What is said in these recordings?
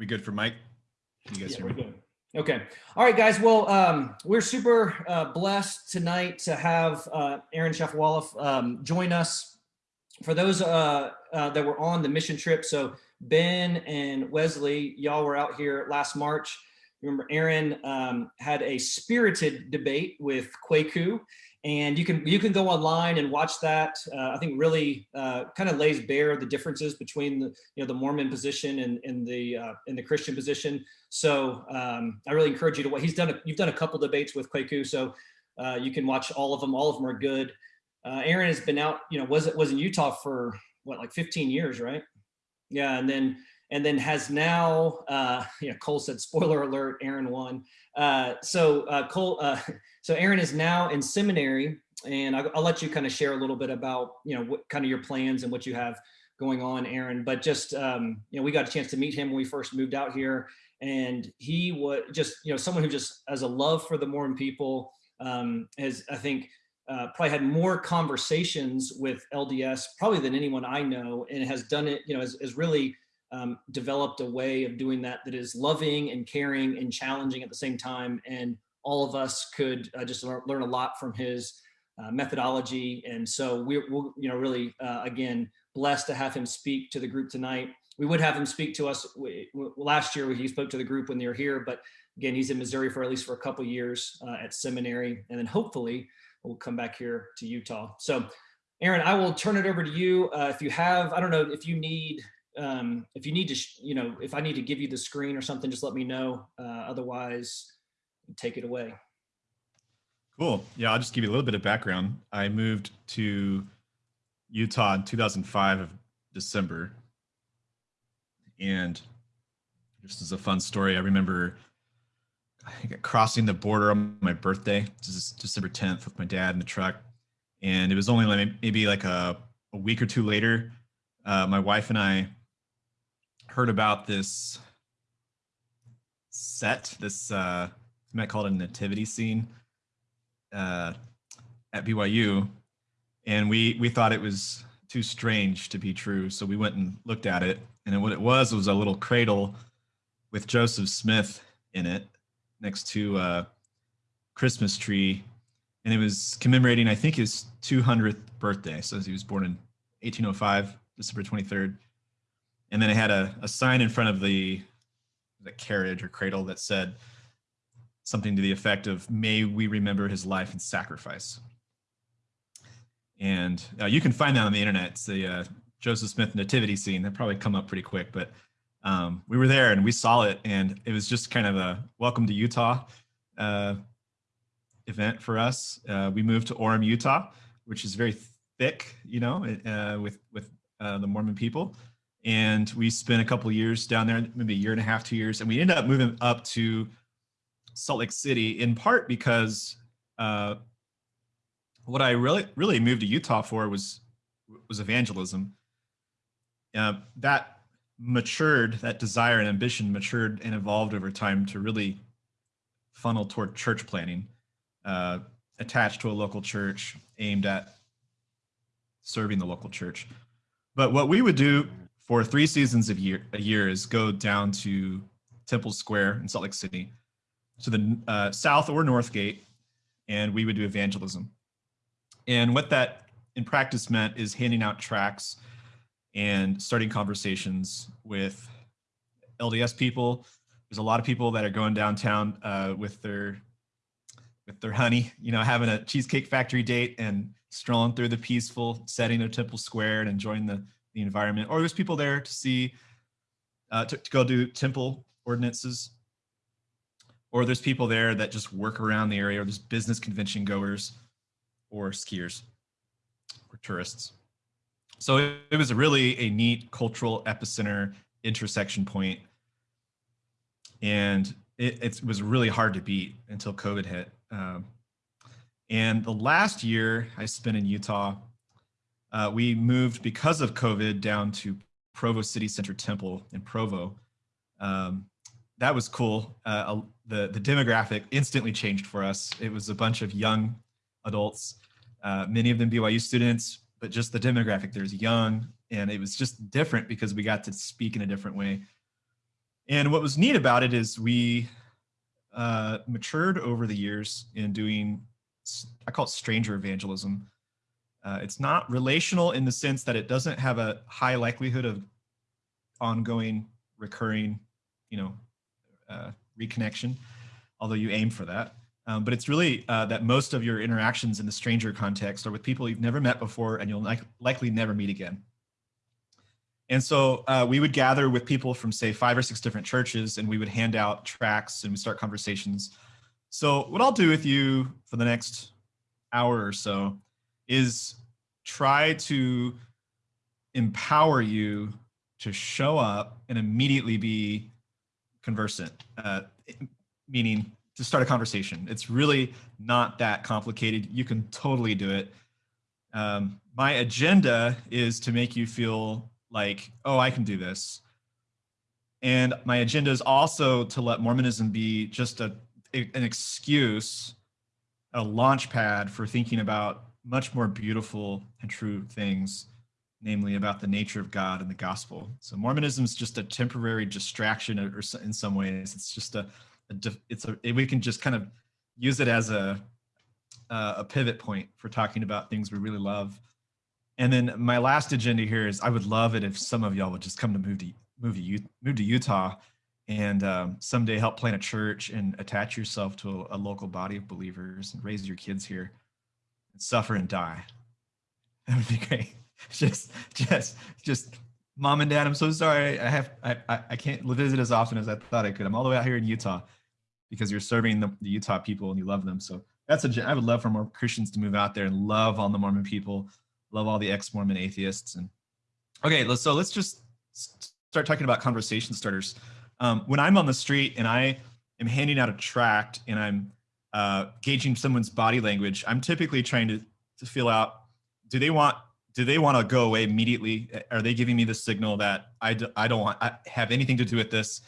we good for mic? You guys yeah, hear me? Okay. All right, guys. Well, um, we're super uh, blessed tonight to have uh, Aaron Shafovaloff um, join us. For those uh, uh, that were on the mission trip, so Ben and Wesley, y'all were out here last March. Remember, Aaron um, had a spirited debate with Kwaku, and you can you can go online and watch that. Uh, I think really uh, kind of lays bare the differences between the you know the Mormon position and, and the uh, in the Christian position. So um, I really encourage you to what he's done. A, you've done a couple debates with Kwaku, so uh, you can watch all of them. All of them are good. Uh, Aaron has been out. You know, was it was in Utah for what like 15 years, right? Yeah, and then and then has now. Uh, Cole said, "Spoiler alert: Aaron won." Uh, so uh, Cole, uh, so Aaron is now in seminary, and I'll, I'll, let you kind of share a little bit about you know what kind of your plans and what you have going on, Aaron. But just um, you know, we got a chance to meet him when we first moved out here, and he was just you know someone who just has a love for the Mormon people. Um, has I think uh, probably had more conversations with LDS probably than anyone I know, and has done it. You know, has, has really um, developed a way of doing that that is loving and caring and challenging at the same time. And all of us could uh, just learn, learn, a lot from his uh, methodology. And so we're, we're you know, really, uh, again, blessed to have him speak to the group tonight. We would have him speak to us we, last year. He spoke to the group when they were here, but again, he's in Missouri for at least for a couple years uh, at seminary. And then hopefully we'll come back here to Utah. So Aaron, I will turn it over to you. Uh, if you have, I don't know if you need um, if you need to, you know, if I need to give you the screen or something, just let me know. Uh, otherwise, take it away. Cool. Yeah, I'll just give you a little bit of background. I moved to Utah in 2005 of December. And just as a fun story, I remember crossing the border on my birthday, This is December 10th with my dad in the truck. And it was only like maybe like a, a week or two later, uh, my wife and I heard about this set, this uh, might call it a nativity scene uh, at BYU, and we we thought it was too strange to be true, so we went and looked at it, and what it was was a little cradle with Joseph Smith in it next to a Christmas tree, and it was commemorating I think his 200th birthday. So he was born in 1805, December 23rd and then it had a, a sign in front of the the carriage or cradle that said something to the effect of may we remember his life and sacrifice. And uh, you can find that on the internet. It's the uh, joseph smith nativity scene. That probably come up pretty quick but um, we were there and we saw it and it was just kind of a welcome to utah uh, event for us. Uh, we moved to orem utah which is very thick you know uh, with with uh, the mormon people and we spent a couple years down there, maybe a year and a half, two years, and we ended up moving up to Salt Lake City in part because uh, what I really really moved to Utah for was was evangelism. Uh, that matured, that desire and ambition matured and evolved over time to really funnel toward church planning, uh, attached to a local church, aimed at serving the local church. But what we would do for three seasons of year a year is go down to Temple Square in Salt Lake City, to the uh, south or north gate, and we would do evangelism. And what that in practice meant is handing out tracts and starting conversations with LDS people. There's a lot of people that are going downtown uh, with their with their honey, you know, having a cheesecake factory date and strolling through the peaceful setting of Temple Square and enjoying the the environment, or there's people there to see, uh, to, to go do temple ordinances, or there's people there that just work around the area, or there's business convention goers, or skiers, or tourists. So it, it was really a neat cultural epicenter intersection point, and it, it was really hard to beat until COVID hit. Um, and the last year I spent in Utah, uh, we moved because of COVID down to Provo City Center Temple in Provo. Um, that was cool. Uh, the, the demographic instantly changed for us. It was a bunch of young adults, uh, many of them BYU students, but just the demographic there's young and it was just different because we got to speak in a different way. And what was neat about it is we uh, matured over the years in doing, I call it stranger evangelism. Uh, it's not relational in the sense that it doesn't have a high likelihood of ongoing, recurring, you know, uh, reconnection, although you aim for that. Um, but it's really uh, that most of your interactions in the stranger context are with people you've never met before and you'll like, likely never meet again. And so uh, we would gather with people from say five or six different churches and we would hand out tracts and we start conversations. So what I'll do with you for the next hour or so is try to empower you to show up and immediately be conversant, uh, meaning to start a conversation. It's really not that complicated. You can totally do it. Um, my agenda is to make you feel like, oh, I can do this. And my agenda is also to let Mormonism be just a, an excuse, a launch pad for thinking about much more beautiful and true things, namely about the nature of God and the gospel. So Mormonism is just a temporary distraction, or in some ways, it's just a, a it's a we can just kind of use it as a a pivot point for talking about things we really love. And then my last agenda here is I would love it if some of y'all would just come to move to move to, move to Utah and um, someday help plant a church and attach yourself to a, a, local body of believers and raise your kids here suffer and die. That would be great. Just, just, just mom and dad, I'm so sorry. I have, I, I can't visit as often as I thought I could. I'm all the way out here in Utah because you're serving the, the Utah people and you love them. So that's a, I would love for more Christians to move out there and love on the Mormon people love all the ex-Mormon atheists. And okay, so let's just start talking about conversation starters. Um, when I'm on the street and I am handing out a tract and I'm uh, gauging someone's body language, I'm typically trying to, to feel out, do they want do they want to go away immediately? Are they giving me the signal that I d- I don't want I have anything to do with this?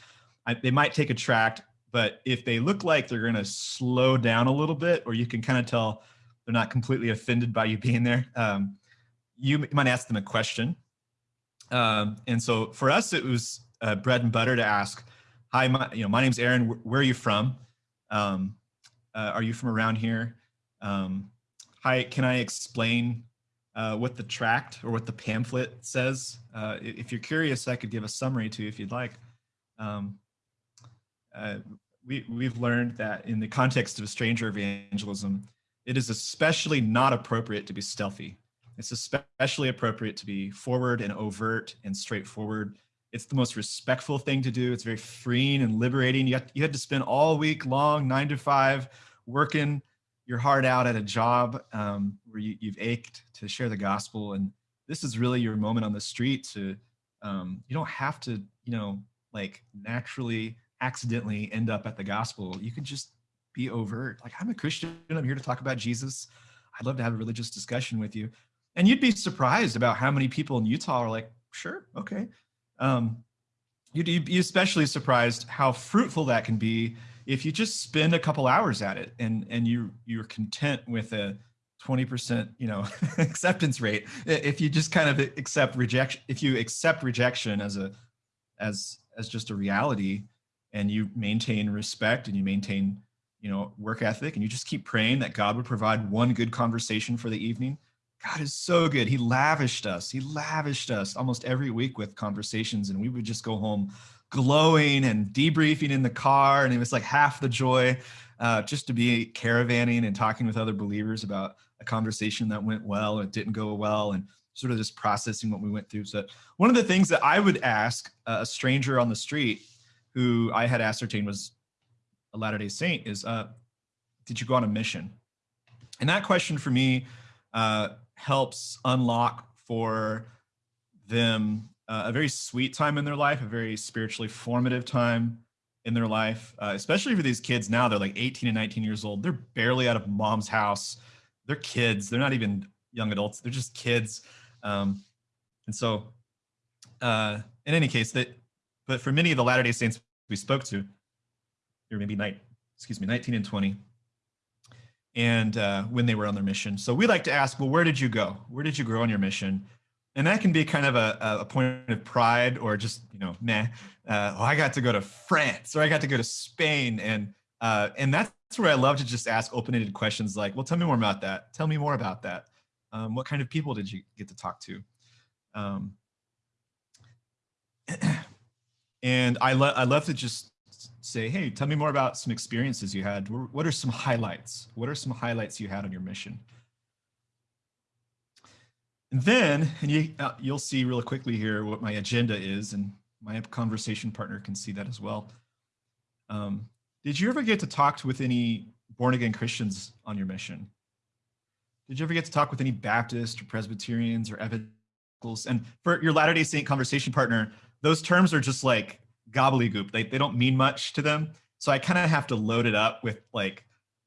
I, they might take a tract, but if they look like they're going to slow down a little bit, or you can kind of tell they're not completely offended by you being there, um, you might ask them a question. Um, and so for us, it was uh, bread and butter to ask, hi, my, you know, my name's Aaron, where are you from? Um, uh, are you from around here? Um, hi, can I explain uh, what the tract or what the pamphlet says? Uh, if you're curious, I could give a summary to you if you'd like. Um, uh, we, we've learned that in the context of stranger evangelism, it is especially not appropriate to be stealthy. It's especially appropriate to be forward and overt and straightforward. It's the most respectful thing to do. It's very freeing and liberating. You, you had to spend all week long, nine to five, working your heart out at a job um, where you, have ached to share the gospel. And this is really your moment on the street to, um, you don't have to, you know, like naturally, accidentally end up at the gospel. You can just be overt. Like, I'm a Christian. I'm here to talk about Jesus. I'd love to have a religious discussion with you and you'd be surprised about how many people in Utah are like, sure, okay. Um, you'd be especially surprised how fruitful that can be if you just spend a couple hours at it and and you you're content with a 20% you know acceptance rate. If you just kind of accept rejection if you accept rejection as a as as just a reality and you maintain respect and you maintain you know work ethic and you just keep praying that god would provide one good conversation for the evening God is so good. He lavished us. He lavished us almost every week with conversations, and we would just go home glowing and debriefing in the car. And it was like half the joy uh, just to be caravanning and talking with other believers about a conversation that went well or didn't go well, and sort of just processing what we went through. So, one of the things that I would ask a stranger on the street who I had ascertained was a Latter day Saint is, uh, Did you go on a mission? And that question for me, uh, helps unlock for them uh, a very sweet time in their life, a very spiritually formative time in their life, uh, especially for these kids now. They're like 18 and 19 years old. They're barely out of mom's house. They're kids. They're not even young adults. They're just kids. Um, and so, uh, in any case, that, but for many of the Latter Day Saints we spoke to, were maybe night, excuse me, 19 and 20 and uh, when they were on their mission. So we like to ask, well, where did you go? Where did you grow on your mission? and that can be kind of a, a point of pride or just you know meh uh, oh i got to go to france or i got to go to spain and uh, and that's where i love to just ask open-ended questions like well tell me more about that tell me more about that um, what kind of people did you get to talk to um, and I, lo- I love to just say hey tell me more about some experiences you had what are some highlights what are some highlights you had on your mission and then, and you, uh, you'll see really quickly here what my agenda is, and my conversation partner can see that as well. Um, did you ever get to talk with any born again Christians on your mission? Did you ever get to talk with any Baptists or Presbyterians or evangelicals? And for your Latter day Saint conversation partner, those terms are just like gobbledygook. They, they don't mean much to them. So I kind of have to load it up with like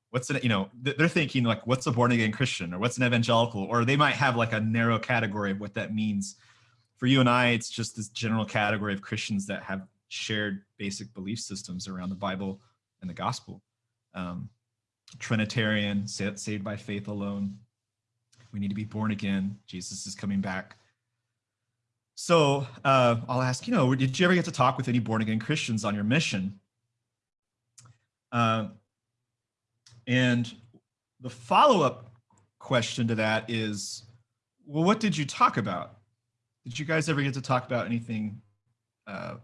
what's an you know they're thinking like what's a born again christian or what's an evangelical? Or they might have like a narrow category of what that means. For you and i it's just this general category of christians that have shared basic belief systems around the bible and the gospel. Um, trinitarian saved by faith alone. We need to be born again. Jesus is coming back so uh, i'll ask you know did you ever get to talk with any born again christians on your mission uh, and the follow-up question to that is, well, what did you talk about? Did you guys ever get to talk about anything uh,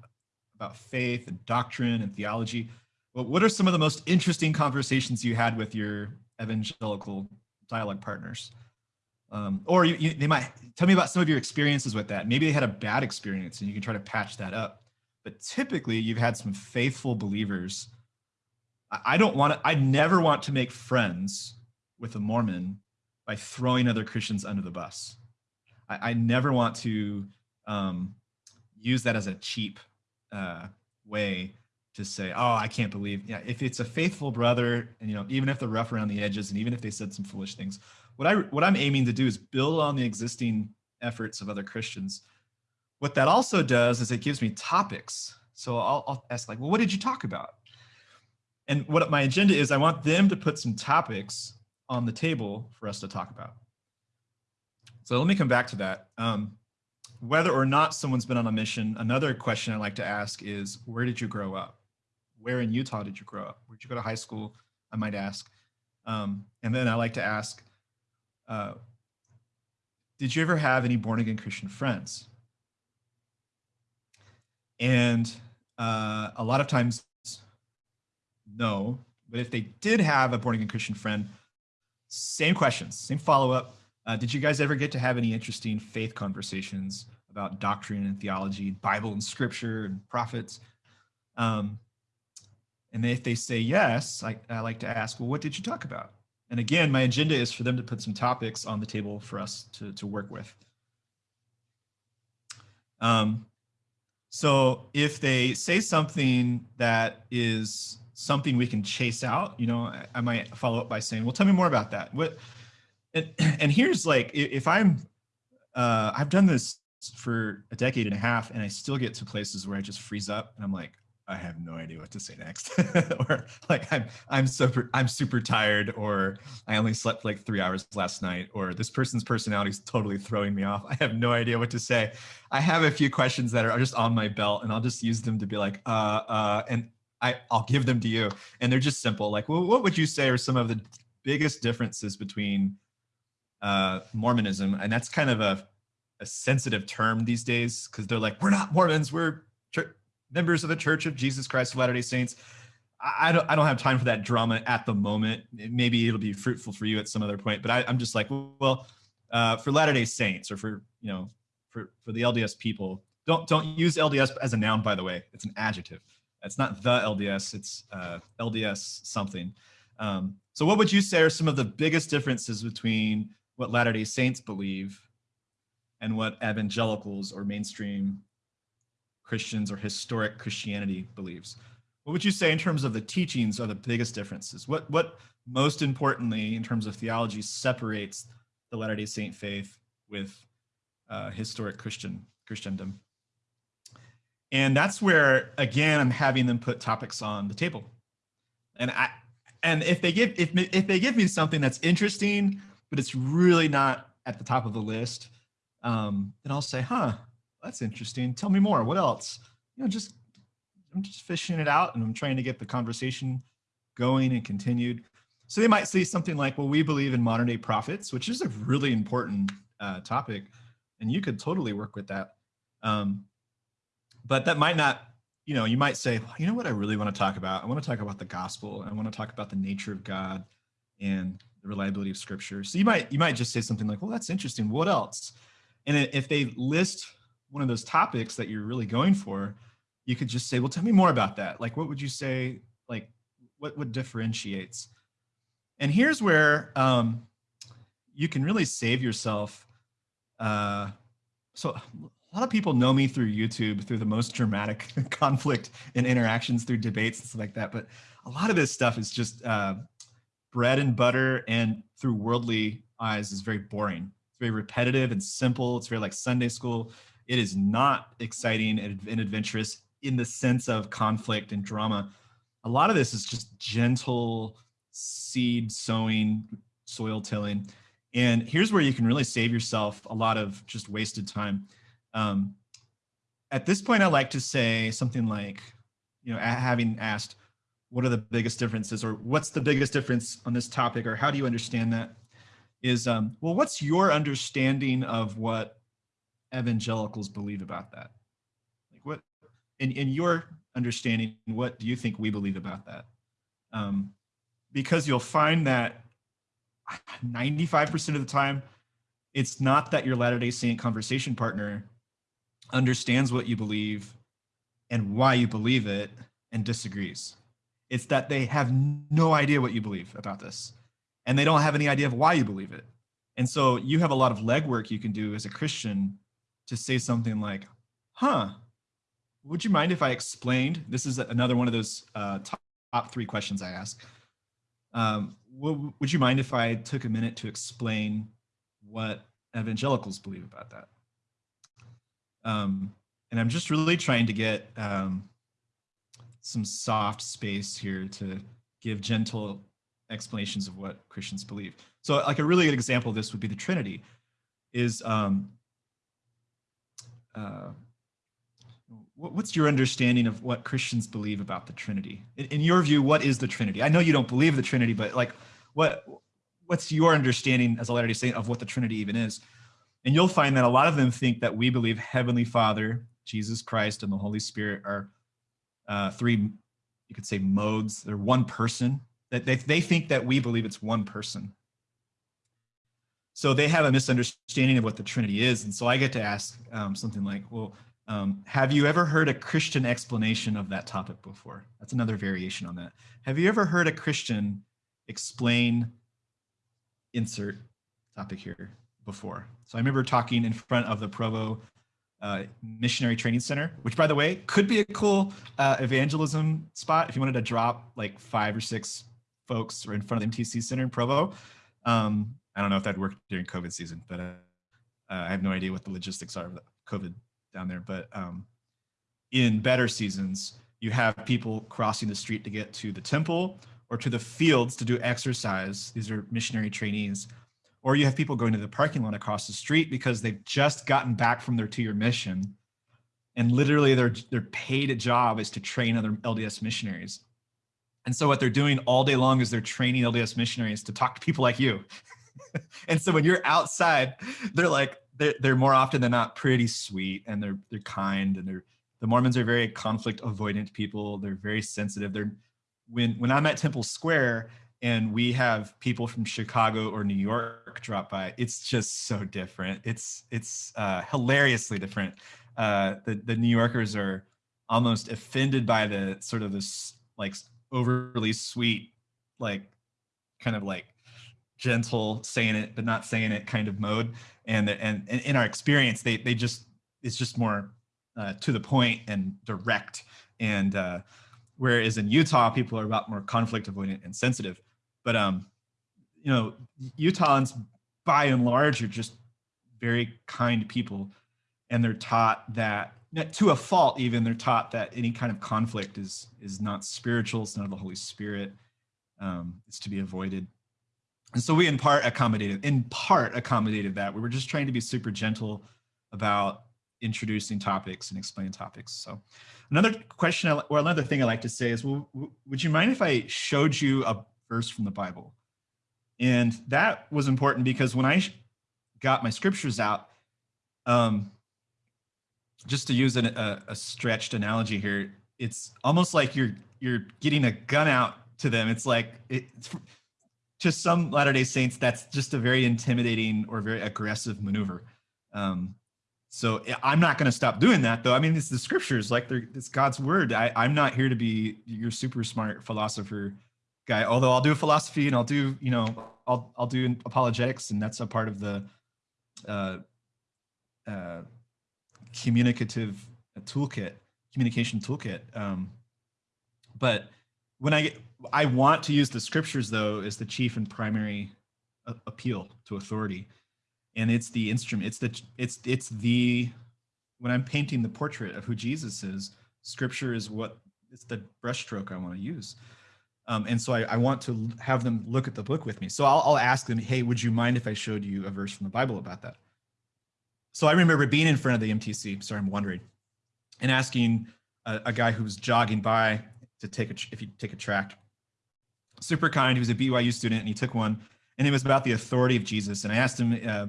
about faith and doctrine and theology? Well, what are some of the most interesting conversations you had with your evangelical dialogue partners? Um, or you, you, they might tell me about some of your experiences with that. Maybe they had a bad experience and you can try to patch that up. But typically, you've had some faithful believers I don't want to, I never want to make friends with a Mormon by throwing other Christians under the bus. I, I never want to um, use that as a cheap uh, way to say, oh, I can't believe, yeah, if it's a faithful brother and, you know, even if they're rough around the edges and even if they said some foolish things, what I, what I'm aiming to do is build on the existing efforts of other Christians. What that also does is it gives me topics. So I'll, I'll ask like, well, what did you talk about? And what my agenda is, I want them to put some topics on the table for us to talk about. So let me come back to that. Um, whether or not someone's been on a mission, another question I like to ask is, where did you grow up? Where in Utah did you grow up? Where did you go to high school? I might ask. Um, and then I like to ask, uh, did you ever have any born again Christian friends? And uh, a lot of times no. But if they did have a born again Christian friend, same questions, same follow up. Uh, did you guys ever get to have any interesting faith conversations about doctrine and theology, Bible and scripture and prophets? Um, and if they say yes, I, I like to ask, well, what did you talk about? And again, my agenda is for them to put some topics on the table for us to, to work with. Um, so if they say something that is something we can chase out, you know, I, I might follow up by saying, well, tell me more about that. What, and, and here's like, if I'm, uh, I've done this for a decade and a half and I still get to places where I just freeze up and I'm like, I have no idea what to say next. or like I'm I'm super I'm super tired or I only slept like 3 hours last night or this person's personality is totally throwing me off. I have no idea what to say. I have a few questions that are just on my belt and I'll just use them to be like uh uh and I, I'll give them to you. And they're just simple. Like, well, what would you say are some of the biggest differences between uh, Mormonism? And that's kind of a, a sensitive term these days because they're like, we're not Mormons, we're members of the Church of Jesus Christ of Latter-day Saints. I, don't, I don't have time for that drama at the moment. Maybe it'll be fruitful for you at some other point. But I, am just like, well, uh, for Latter-day Saints or for, you know, for, for the LDS people, don't, don't use LDS as a noun, by the way. It's an adjective. It's not the LDS, it's uh, LDS something. Um, so what would you say are some of the biggest differences between what Latter-day Saints believe and what evangelicals or mainstream Christians or historic Christianity believes? What would you say in terms of the teachings are the biggest differences? What, what most importantly, in terms of theology, separates the Latter-day Saint faith with uh, historic Christian Christendom? And that's where, again, I'm having them put topics on the table. And I, and if they give, if, if they give me something that's interesting, but it's really not at the top of the list, um, then I'll say, huh, that's interesting. Tell me more. What else? You know, just I'm just fishing it out and I'm trying to get the conversation going and continued. So they might say something like, well, we believe in modern day prophets, which is a really important uh, topic. And you could totally work with that. Um, but that might not, you know, you might say, well, you know what I really want to talk about? I want to talk about the gospel. I want to talk about the nature of God and the reliability of scripture. So you might, you might just say something like, well, that's interesting. What else? And if they list one of those topics that you're really going for, you could just say, well, tell me more about that. Like, what would you say, like, what, what differentiates? And here's where um, you can really save yourself. Uh, so a lot of people know me through YouTube, through the most dramatic conflict and interactions through debates and stuff like that. But a lot of this stuff is just uh, bread and butter and through worldly eyes is very boring. It's very repetitive and simple. It's very like Sunday school. It is not exciting and, and adventurous in the sense of conflict and drama. A lot of this is just gentle seed sowing, soil tilling. And here's where you can really save yourself a lot of just wasted time. Um, at this point, I like to say something like, you know, having asked, what are the biggest differences or what's the biggest difference on this topic or how do you understand that is, um, well, what's your understanding of what evangelicals believe about that? Like what, in, in your understanding, what do you think we believe about that? Um, because you'll find that 95% of the time, it's not that your Latter-day Saint conversation partner understands what you believe and why you believe it and disagrees. It's that they have no idea what you believe about this and they don't have any idea of why you believe it. And so you have a lot of legwork you can do as a Christian to say something like, huh, would you mind if I explained? This is another one of those uh, top, top three questions I ask. Um, would you mind if I took a minute to explain what evangelicals believe about that? Um, and I'm just really trying to get um, some soft space here to give gentle explanations of what Christians believe. So like a really good example of this would be the Trinity is um, uh, what's your understanding of what Christians believe about the Trinity? In, in, your view, what is the Trinity? I know you don't believe the Trinity, but like what what's your understanding as a Latter-day Saint of what the Trinity even is? And you'll find that a lot of them think that we believe Heavenly Father, Jesus Christ, and the Holy Spirit are uh, three, you could say modes. They're one person. That they, they think that we believe it's one person. So they have a misunderstanding of what the Trinity is. And so I get to ask um, something like, well, um, have you ever heard a Christian explanation of that topic before? That's another variation on that. Have you ever heard a Christian explain insert topic here before? So I remember talking in front of the Provo uh, Missionary Training Center, which by the way, could be a cool uh, evangelism spot if you wanted to drop like five or six folks or in front of the MTC Center in Provo. Um, I don't know if that worked during COVID season, but uh, I have no idea what the logistics are of COVID down there. But um, in better seasons, you have people crossing the street to get to the temple or to the fields to do exercise. These are missionary trainees. Or you have people going to the parking lot across the street because they've just gotten back from their two-year mission. And literally their, their paid job is to train other LDS missionaries. And so what they're doing all day long is they're training LDS missionaries to talk to people like you. and so when you're outside, they're like, they're, they're more often than not pretty sweet and they're, they're kind and they're, the Mormons are very conflict avoidant people. They're very sensitive. They're, when, when I'm at Temple Square and we have people from Chicago or New York drop by, it's just so different. It's, it's uh, hilariously different. Uh, the, the New Yorkers are almost offended by the sort of this like overly sweet, like kind of like gentle saying it but not saying it kind of mode. And and, and in our experience they they just it's just more uh, to the point and direct. And uh, whereas in utah people are about more conflict avoidant and sensitive. But um you know utahns by and large are just very kind people. And they're taught that to a fault even they're taught that any kind of conflict is is not spiritual it's not of the holy spirit. Um, it's to be avoided and so we in part accommodated in part accommodated that. We were just trying to be super gentle about introducing topics and explaining topics. So another question or another thing i like to say is well would you mind if i showed you a verse from the bible? And that was important because when i got my scriptures out um just to use an, a, a stretched analogy here it's almost like you're you're getting a gun out to them. It's like it's to some Latter day Saints, that's just a very intimidating or very aggressive maneuver. Um, so I'm not going to stop doing that, though. I mean, it's the scriptures, like it's God's word. I, I'm not here to be your super smart philosopher guy. Although I'll do philosophy and I'll do, you know, I'll I'll do apologetics, and that's a part of the uh, uh, communicative toolkit, communication toolkit. Um, but when I get, I want to use the scriptures though as the chief and primary appeal to authority, and it's the instrument. It's the it's it's the when I'm painting the portrait of who Jesus is, scripture is what it's the brushstroke I want to use. Um, and so I, I, want to have them look at the book with me. So I'll, I'll ask them, hey, would you mind if I showed you a verse from the Bible about that? So I remember being in front of the MTC, sorry, I'm wondering, and asking a, a guy who was jogging by to take a, if you take a tract. Super kind. He was a BYU student and he took one and it was about the authority of Jesus. And I asked him uh,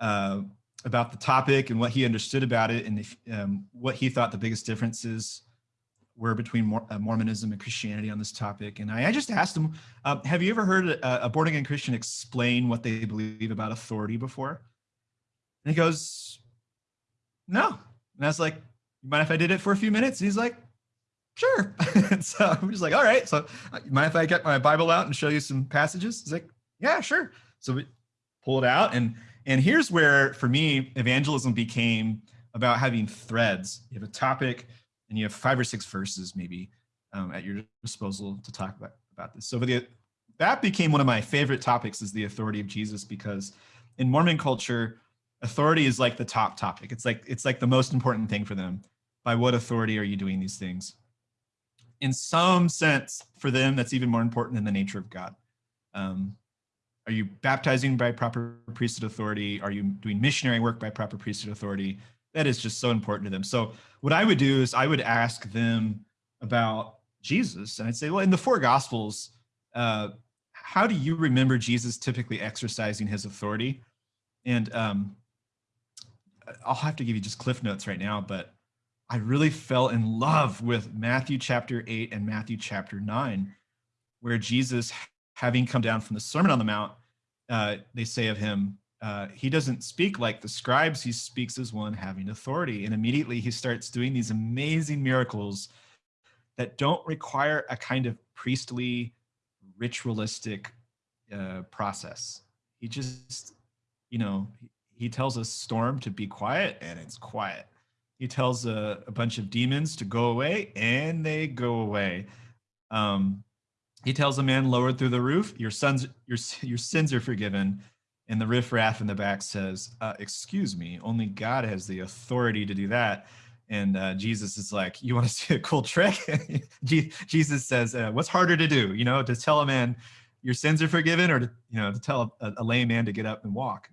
uh, about the topic and what he understood about it and if, um, what he thought the biggest differences were between uh, Mormonism and Christianity on this topic. And I, I just asked him, uh, have you ever heard a, a born again Christian explain what they believe about authority before? And he goes, no. And I was like, you mind if I did it for a few minutes? And he's like, sure. so I'm just like, all right. So uh, mind if I get my Bible out and show you some passages? He's like, yeah, sure. So we pull it out. And, and here's where, for me, evangelism became about having threads. You have a topic and you have five or six verses maybe um, at your disposal to talk about, about this. So the, that became one of my favorite topics is the authority of Jesus because in Mormon culture, authority is like the top topic. It's like, it's like the most important thing for them. By what authority are you doing these things? In some sense, for them, that's even more important than the nature of God. Um, are you baptizing by proper priesthood authority? Are you doing missionary work by proper priesthood authority? That is just so important to them. So what I would do is I would ask them about Jesus. And I'd say, well, in the four gospels, uh, how do you remember Jesus typically exercising his authority? And um, I'll have to give you just cliff notes right now, but I really fell in love with Matthew chapter 8 and Matthew chapter 9, where Jesus, having come down from the Sermon on the Mount, uh, they say of him, uh, he doesn't speak like the scribes, he speaks as one having authority. And immediately he starts doing these amazing miracles that don't require a kind of priestly, ritualistic uh, process. He just, you know, he tells a storm to be quiet and it's quiet he tells a, a, bunch of demons to go away and they go away. Um, he tells a man lowered through the roof your sons your, your sins are forgiven. And the riffraff in the back says uh, excuse me only god has the authority to do that. And uh, jesus is like you want to see a cool trick? Jesus says uh, what's harder to do you know to tell a man your sins are forgiven or to you know to tell a, a lame man to get up and walk?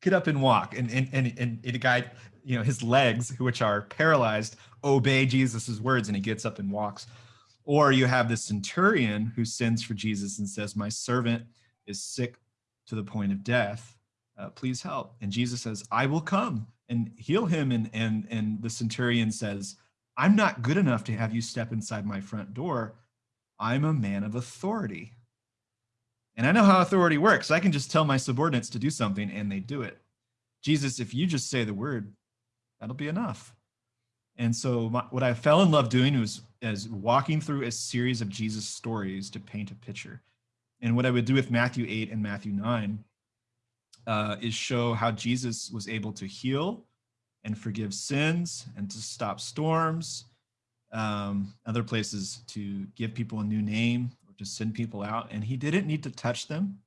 Get up and walk. And and and, and, and a guy you know his legs which are paralyzed obey jesus's words and he gets up and walks. Or you have the centurion who sends for jesus and says my servant is sick to the point of death. Uh, please help. And jesus says i will come and heal him. And and and the centurion says i'm not good enough to have you step inside my front door. I'm a man of authority. And i know how authority works. I can just tell my subordinates to do something and they do it. Jesus if you just say the word that'll be enough. And so my, what I fell in love doing was as walking through a series of Jesus stories to paint a picture. And what I would do with Matthew 8 and Matthew 9 uh, is show how Jesus was able to heal and forgive sins and to stop storms, um, other places to give people a new name or to send people out. And he didn't need to touch them.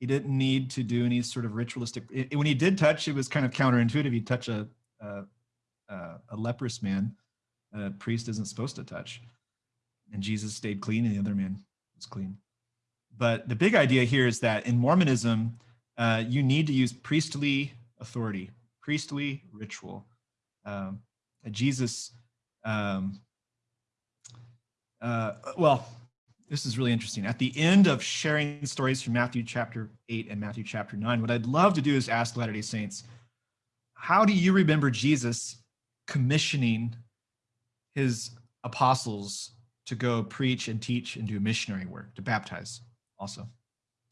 He didn't need to do any sort of ritualistic, it, when he did touch, it was kind of counterintuitive. He'd touch a uh, a leprous man a priest isn't supposed to touch. And Jesus stayed clean and the other man was clean. but the big idea here is that in Mormonism, uh, you need to use priestly authority, priestly ritual. Um, Jesus, um, uh, well, this is really interesting. At the end of sharing stories from Matthew chapter 8 and Matthew chapter 9, what I'd love to do is ask Latter day Saints, how do you remember Jesus commissioning his apostles to go preach and teach and do missionary work, to baptize also?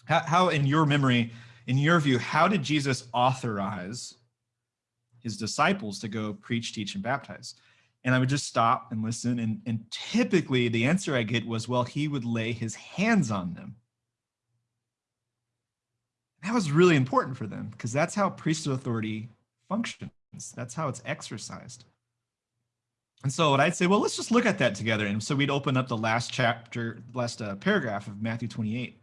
How, how, in your memory, in your view, how did Jesus authorize his disciples to go preach, teach, and baptize? And I would just stop and listen. And, and typically the answer I get was, well, he would lay his hands on them. That was really important for them because that's how priesthood authority functions. That's how it's exercised. And so what I'd say, well, let's just look at that together. And so we'd open up the last chapter, last uh, paragraph of Matthew 28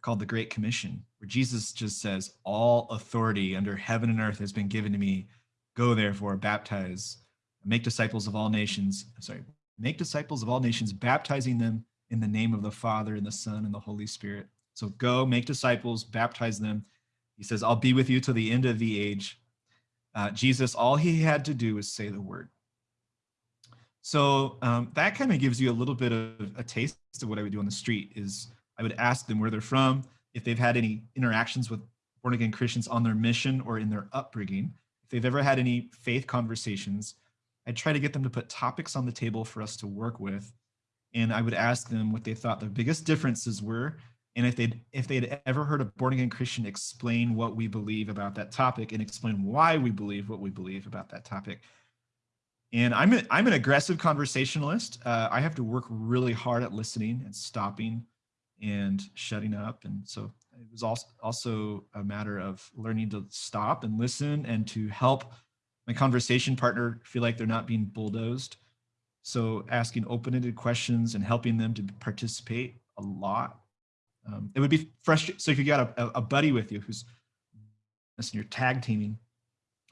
called the Great Commission, where Jesus just says, all authority under heaven and earth has been given to me. Go therefore, baptize make disciples of all nations, sorry, make disciples of all nations, baptizing them in the name of the Father and the Son and the Holy Spirit. So go make disciples, baptize them. He says, I'll be with you till the end of the age. Uh, Jesus, all he had to do was say the word. So um, that kind of gives you a little bit of a taste of what I would do on the street is I would ask them where they're from, if they've had any interactions with born again Christians on their mission or in their upbringing, if they've ever had any faith conversations, I'd try to get them to put topics on the table for us to work with. And I would ask them what they thought the biggest differences were. And if they'd if they'd ever heard a born again Christian explain what we believe about that topic and explain why we believe what we believe about that topic. And I'm a, I'm an aggressive conversationalist. Uh, I have to work really hard at listening and stopping and shutting up. And so it was also also a matter of learning to stop and listen and to help my conversation partner feel like they're not being bulldozed. So asking open-ended questions and helping them to participate a lot. Um, it would be frustrating. So if you got a, a buddy with you who's and you're tag teaming,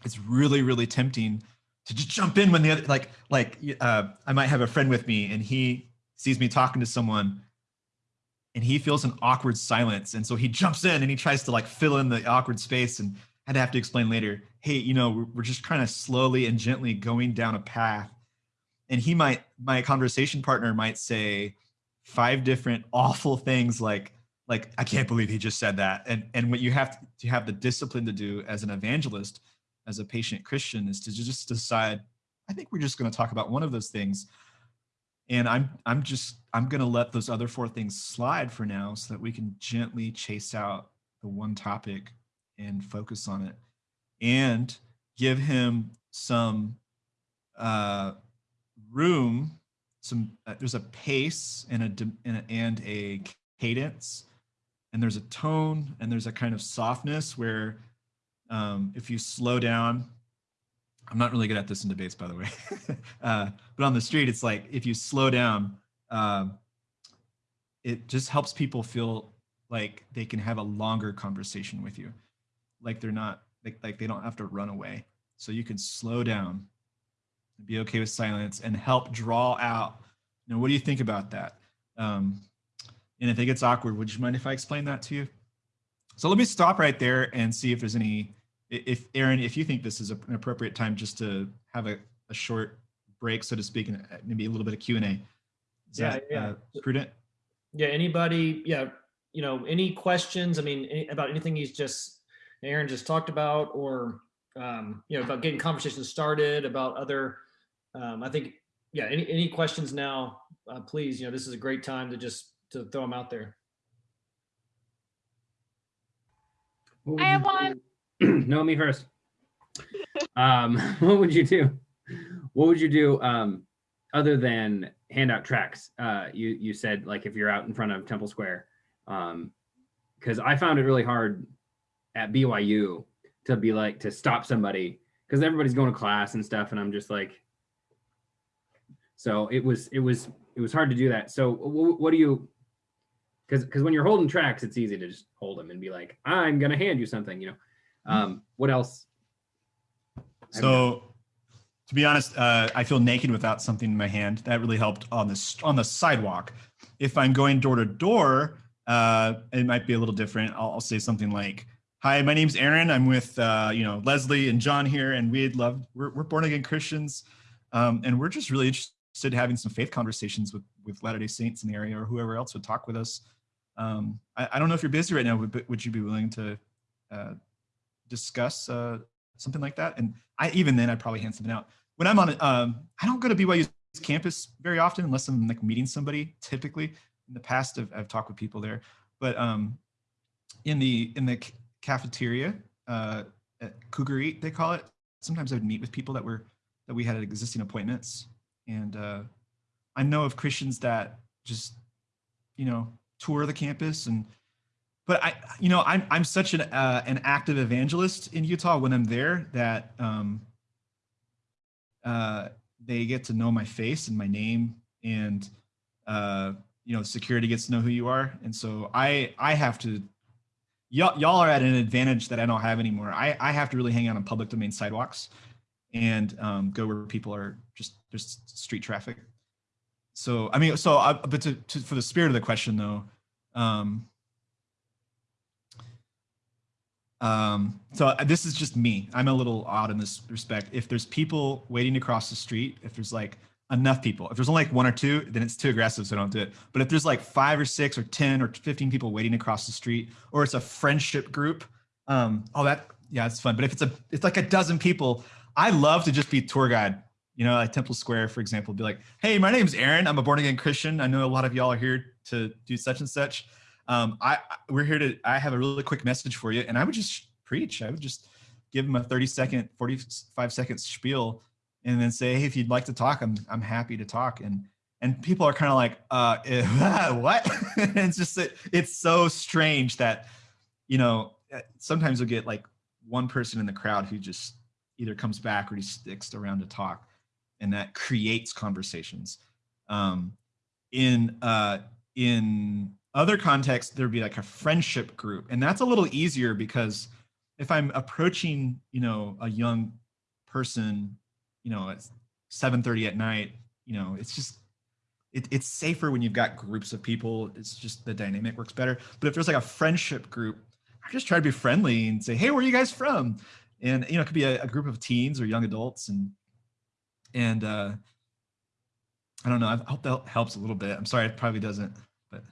it's really, really tempting to just jump in when the other, like, like uh, I might have a friend with me and he sees me talking to someone and he feels an awkward silence. And so he jumps in and he tries to like fill in the awkward space and I'd have to explain later, hey, you know, we're just kind of slowly and gently going down a path. And he might, my conversation partner might say five different awful things like, like, I can't believe he just said that. And, and what you have to have the discipline to do as an evangelist, as a patient Christian is to just decide, I think we're just going to talk about one of those things. And I'm, I'm just, I'm going to let those other four things slide for now so that we can gently chase out the one topic and focus on it and give him some uh, room some uh, there's a pace and a, and a and a cadence and there's a tone and there's a kind of softness where um, if you slow down i'm not really good at this in debates by the way uh, but on the street it's like if you slow down um, it just helps people feel like they can have a longer conversation with you like they're not like, like they don't have to run away. So you can slow down, be okay with silence, and help draw out. You know, what do you think about that? Um, and if it gets awkward, would you mind if I explain that to you? So let me stop right there and see if there's any. If Aaron, if you think this is an appropriate time just to have a, a short break, so to speak, and uh, maybe a little bit of Q and A. Is yeah, that yeah. Uh, prudent? Yeah. Anybody? Yeah. You know, any questions? I mean, any, about anything he's just Aaron just talked about, or um, you know, about getting conversations started about other. Um, I think, yeah. Any any questions now? Uh, please, you know, this is a great time to just to throw them out there. I have one. no, me first. um, what would you do? What would you do um, other than hand out tracts? Uh, you you said like if you're out in front of Temple Square, because um, I found it really hard at BYU to be like to stop somebody because everybody's going to class and stuff, and I'm just like, so it was it was it was hard to do that. So what do you? Because because when you're holding tracts, it's easy to just hold them and be like, I'm gonna hand you something, you know. Um, what else? So to be honest, uh, I feel naked without something in my hand. That really helped on the on the sidewalk. If I'm going door to door, uh, it might be a little different. I'll, I'll say something like, "Hi, my name's Aaron. I'm with uh, you know Leslie and John here, and we'd love we're, we're born again Christians, um, and we're just really interested in having some faith conversations with with Latter Day Saints in the area or whoever else would talk with us. Um, I, I, don't know if you're busy right now, but would you be willing to uh, discuss uh, something like that? And I even then I'd probably hand something out. When I'm on, um, I don't go to BYU's campus very often unless I'm like meeting somebody. Typically, in the past, I've, I've talked with people there, but um, in the in the cafeteria uh, at Cougareat, they call it. Sometimes I would meet with people that were that we had existing appointments, and uh, I know of Christians that just you know tour the campus and but I, you know, I'm I'm such an uh, an active evangelist in Utah when I'm there that um, uh, they get to know my face and my name, and uh, you know, security gets to know who you are, and so I I have to. Y'all, y'all are at an advantage that I don't have anymore. I, I have to really hang out on public domain sidewalks and um, go where people are just just street traffic. So I mean, so I, but to, to, for the spirit of the question though, um, um, so uh, this is just me. I'm a little odd in this respect. If there's people waiting to cross the street, if there's like enough people, if there's only like one or two, then it's too aggressive, so don't do it. But if there's like five or six or 10 or 15 people waiting to cross the street, or it's a friendship group, um, oh, that, yeah, it's fun. But if it's a, it's like a dozen people, I love to just be tour guide, you know, like Temple Square, for example, be like, hey, my name's Aaron. I'm a born again Christian. I know a lot of y'all are here to do such and such um, I we're here to. I have a really quick message for you, and I would just preach. I would just give them a 30 second, 45 second spiel, and then say, hey, if you'd like to talk, I'm I'm happy to talk. And and people are kind of like, uh, what? it's just that it's so strange that, you know, eh, sometimes you'll get like one person in the crowd who just either comes back or he sticks around to talk, and that creates conversations. Um, in uh, in other contexts, there'd be like a friendship group. And that's a little easier because if I'm approaching, you know, a young person, you know, at 7.30 at night, you know, it's just, it, it's safer when you've got groups of people. It's just the dynamic works better. But if there's like a friendship group, I just try to be friendly and say, hey, where are you guys from? And, you know, it could be a, a group of teens or young adults. And, and uh, I don't know, I hope that helps a little bit. I'm sorry, it probably doesn't. But.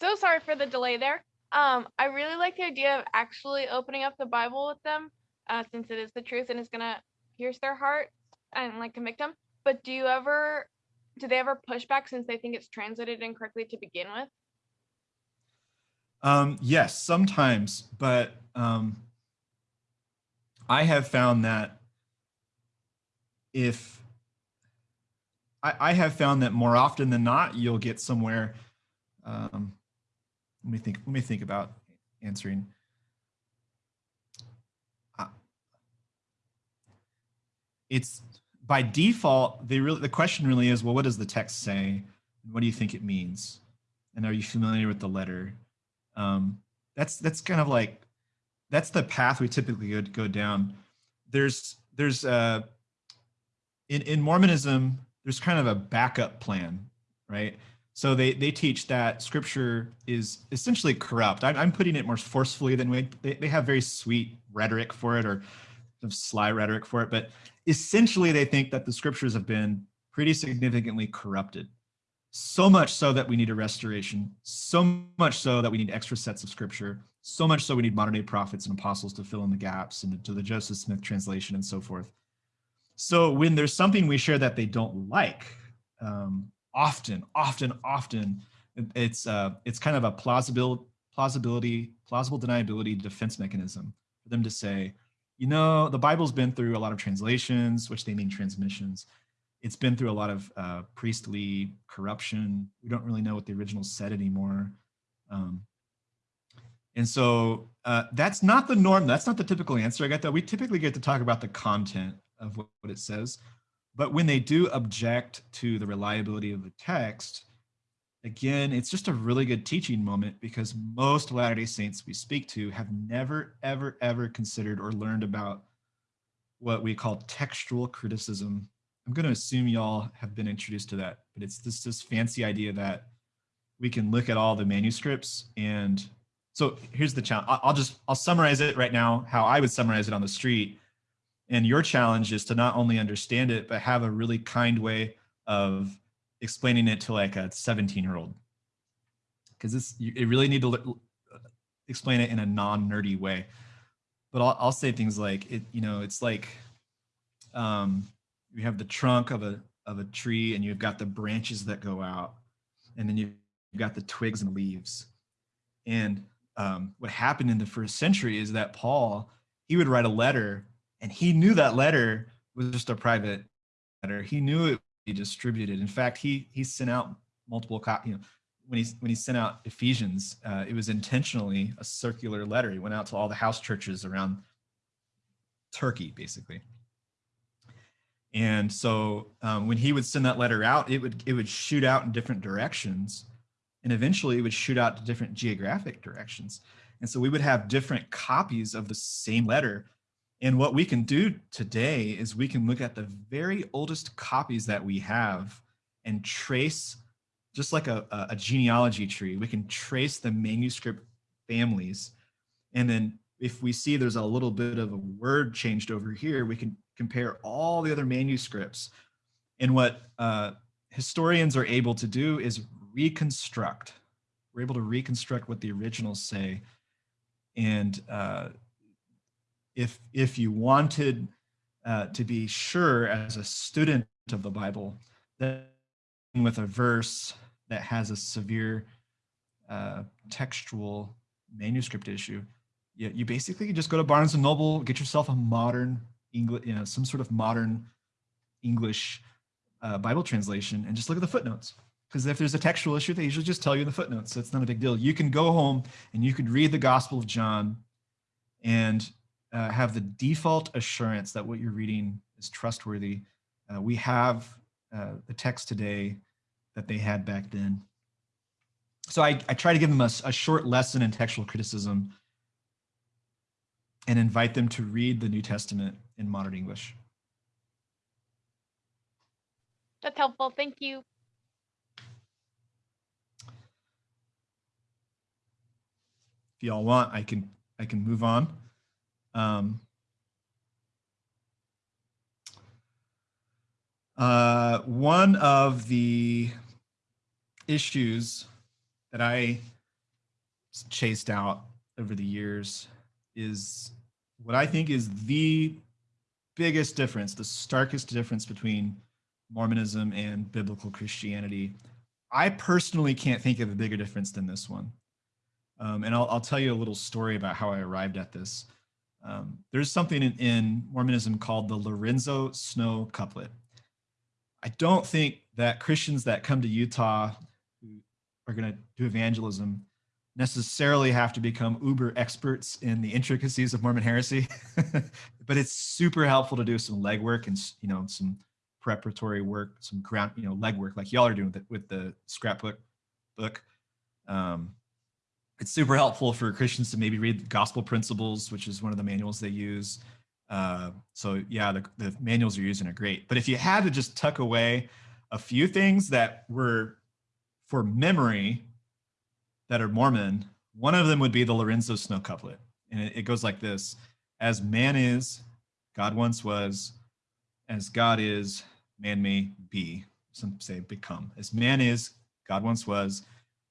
So sorry for the delay there. Um, I really like the idea of actually opening up the Bible with them, uh, since it is the truth and it's gonna pierce their heart and like convict them. But do you ever, do they ever push back since they think it's translated incorrectly to begin with? Um, yes, sometimes, but um, I have found that if I, I have found that more often than not, you'll get somewhere um, let me think. Let me think about answering. It's by default. They really the question really is, well, what does the text say? What do you think it means? And are you familiar with the letter? Um, that's that's kind of like that's the path we typically go, go down. There's there's uh, in in Mormonism there's kind of a backup plan, right? So they, they teach that scripture is essentially corrupt. I'm, I'm putting it more forcefully than we, they, they have very sweet rhetoric for it or sly rhetoric for it, but essentially they think that the scriptures have been pretty significantly corrupted. So much so that we need a restoration, so much so that we need extra sets of scripture, so much so we need modern day prophets and apostles to fill in the gaps and to the Joseph Smith translation and so forth. So when there's something we share that they don't like, um, often, often, often, it's uh, it's kind of a plausible plausibility, plausible deniability defense mechanism for them to say, you know, the Bible's been through a lot of translations, which they mean transmissions. It's been through a lot of uh, priestly corruption. We don't really know what the original said anymore. Um, and so uh, that's not the norm. That's not the typical answer I get that. We typically get to talk about the content of what, what it says. But when they do object to the reliability of the text, again, it's just a really good teaching moment because most Latter-day Saints we speak to have never, ever, ever considered or learned about what we call textual criticism. I'm going to assume y'all have been introduced to that, but it's this this fancy idea that we can look at all the manuscripts and so here's the challenge. I'll just I'll summarize it right now how I would summarize it on the street. And your challenge is to not only understand it, but have a really kind way of explaining it to like a 17 year old. Because this you really need to explain it in a non-nerdy way. But I'll, I'll say things like it, you know, it's like um, you have the trunk of a of a tree and you've got the branches that go out, and then you've got the twigs and leaves. And um, what happened in the first century is that Paul he would write a letter, and he knew that letter was just a private letter. He knew it would be distributed. In fact, he he sent out multiple copies. You know, when he when he sent out Ephesians, uh, it was intentionally a circular letter. He went out to all the house churches around Turkey, basically. And so um, when he would send that letter out, it would it would shoot out in different directions, and eventually it would shoot out to different geographic directions. And so we would have different copies of the same letter. And what we can do today is we can look at the very oldest copies that we have and trace just like a, a genealogy tree, we can trace the manuscript families. And then if we see there's a little bit of a word changed over here, we can compare all the other manuscripts. And what uh, historians are able to do is reconstruct. We're able to reconstruct what the originals say. And uh, if, if you wanted uh, to be sure as a student of the Bible that with a verse that has a severe uh, textual manuscript issue, you, you basically just go to Barnes and Noble, get yourself a modern English, you know, some sort of modern English uh, Bible translation, and just look at the footnotes. Because if there's a textual issue, they usually just tell you in the footnotes. So it's not a big deal. You can go home and you could read the Gospel of John and uh, have the default assurance that what you're reading is trustworthy. Uh, we have uh, the text today that they had back then. So I, I try to give them a, a short lesson in textual criticism and invite them to read the New Testament in modern English. That's helpful. Thank you. If y'all want, I can I can move on. Um, uh, one of the issues that I chased out over the years is what I think is the biggest difference, the starkest difference between Mormonism and biblical Christianity. I personally can't think of a bigger difference than this one. Um, and I'll, I'll, tell you a little story about how I arrived at this. Um, there's something in, in Mormonism called the Lorenzo Snow couplet. I don't think that Christians that come to Utah who are going to do evangelism necessarily have to become uber experts in the intricacies of Mormon heresy, but it's super helpful to do some legwork and you know some preparatory work, some ground you know legwork like y'all are doing with the, with the scrapbook book. Um, it's super helpful for Christians to maybe read Gospel Principles, which is one of the manuals they use. Uh, so yeah, the, the manuals you're using are great. But if you had to just tuck away a few things that were for memory that are Mormon, one of them would be the Lorenzo Snow couplet. And it, it goes like this As man is, God once was, as God is, man may be. Some say become. As man is, God once was,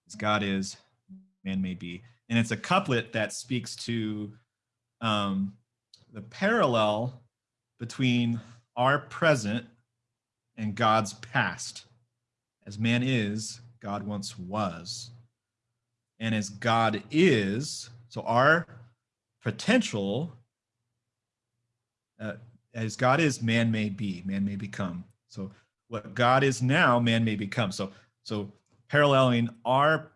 as God is, man may be. And it's a couplet that speaks to um, the parallel between our present and God's past. As man is, God once was. And as God is, so our potential, uh, as God is, man may be, man may become. So what God is now, man may become. So, so paralleling our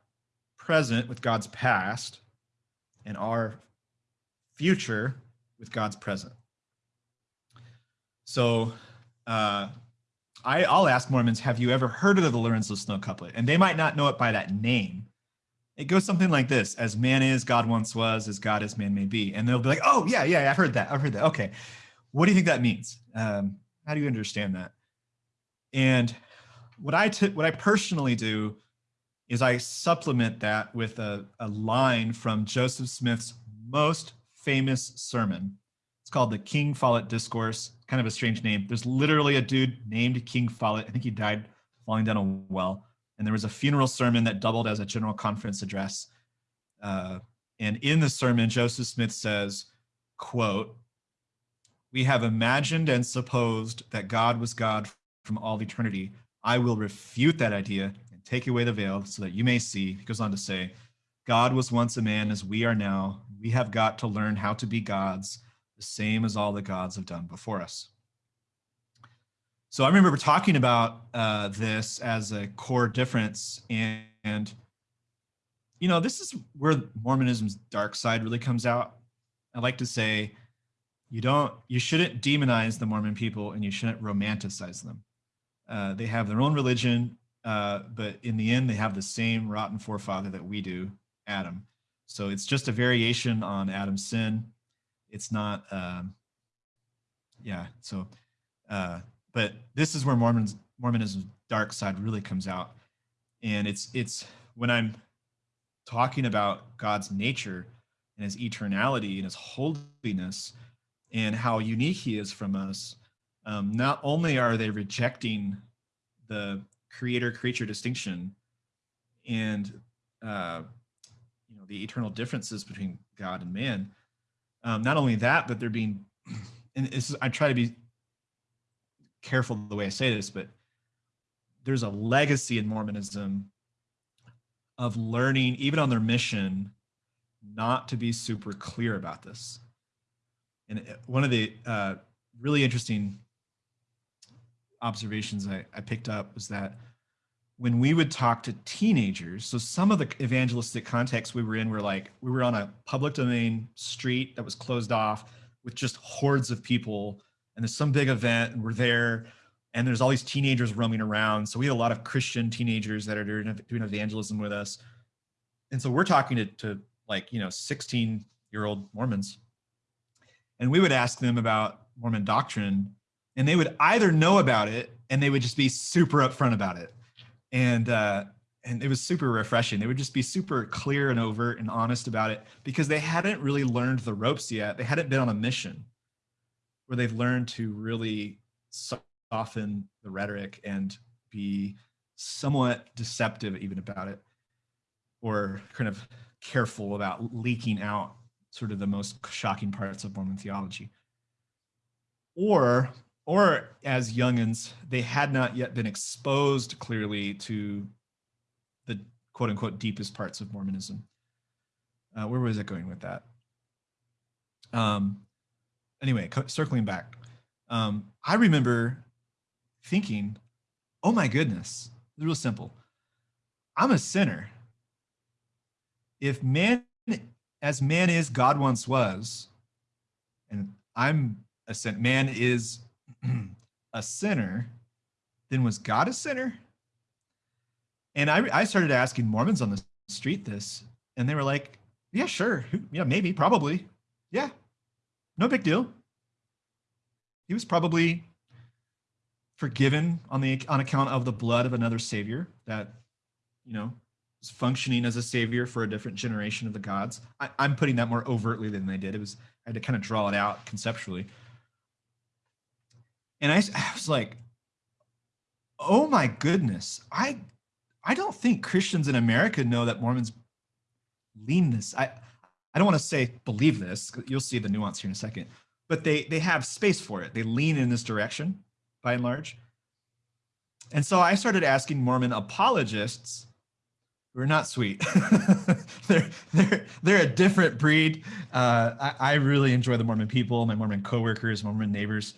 present with God's past and our future with God's present. So uh, I, I'll ask Mormons, have you ever heard of the Lorenzo Snow couplet? And they might not know it by that name. It goes something like this, as man is, God once was, as God is, man may be. And they'll be like, oh, yeah, yeah, I've heard that. I've heard that. Okay. what do you think that means? Um, how do you understand that? And what I what I personally do is I supplement that with a, a line from Joseph Smith's most famous sermon. It's called the King Follett Discourse. Kind of a strange name. There's literally a dude named King Follett. I think he died falling down a well. And there was a funeral sermon that doubled as a general conference address. Uh, and in the sermon, Joseph Smith says, quote, we have imagined and supposed that God was God from all eternity. I will refute that idea and take away the veil so that you may see. He goes on to say, God was once a man as we are now. We have got to learn how to be gods, the same as all the gods have done before us. So I remember talking about uh, this as a core difference, and, and you know, this is where Mormonism's dark side really comes out. I like to say, you don't, you shouldn't demonize the Mormon people, and you shouldn't romanticize them. Uh, they have their own religion, uh, but in the end, they have the same rotten forefather that we do, Adam. So it's just a variation on Adam's sin. It's not, um, yeah. So, uh, but this is where Mormons, Mormonism's dark side really comes out, and it's it's when I'm talking about God's nature and His eternality and His holiness and how unique He is from us um, not only are they rejecting the creator creature distinction and uh, you know the eternal differences between God and man. Um, not only that, but they're being, and this is, I try to be careful the way I say this, but there's a legacy in Mormonism of learning, even on their mission, not to be super clear about this. And one of the uh, really interesting observations I, I picked up was that when we would talk to teenagers, so some of the evangelistic contexts we were in were like, we were on a public domain street that was closed off with just hordes of people and there's some big event and we're there and there's all these teenagers roaming around. So we had a lot of Christian teenagers that are doing, doing evangelism with us. And so we're talking to, to like, you know, 16 year old Mormons. And we would ask them about Mormon doctrine and they would either know about it and they would just be super upfront about it and uh and it was super refreshing they would just be super clear and overt and honest about it because they hadn't really learned the ropes yet they hadn't been on a mission where they've learned to really soften the rhetoric and be somewhat deceptive even about it or kind of careful about leaking out sort of the most shocking parts of Mormon theology. Or or as youngins, they had not yet been exposed clearly to the quote unquote deepest parts of Mormonism. Uh, where was it going with that? Um, anyway, circling back, um, I remember thinking, oh my goodness, it's real simple. I'm a sinner. If man, as man is, God once was, and I'm a sin, man is a sinner, then was God a sinner? And I, I started asking Mormons on the street this, and they were like, yeah, sure. Yeah, maybe, probably. Yeah, no big deal. He was probably forgiven on the on account of the blood of another savior that, you know, was functioning as a savior for a different generation of the gods. I, I'm putting that more overtly than they did. It was I had to kind of draw it out conceptually. And I, I was like, oh my goodness, I I don't think Christians in America know that Mormons lean this. I I don't want to say believe this. You'll see the nuance here in a second. But they they have space for it. They lean in this direction by and large. And so I started asking Mormon apologists who are not sweet. they're they're they're a different breed. Uh, I, I really enjoy the Mormon people, my Mormon coworkers, Mormon neighbors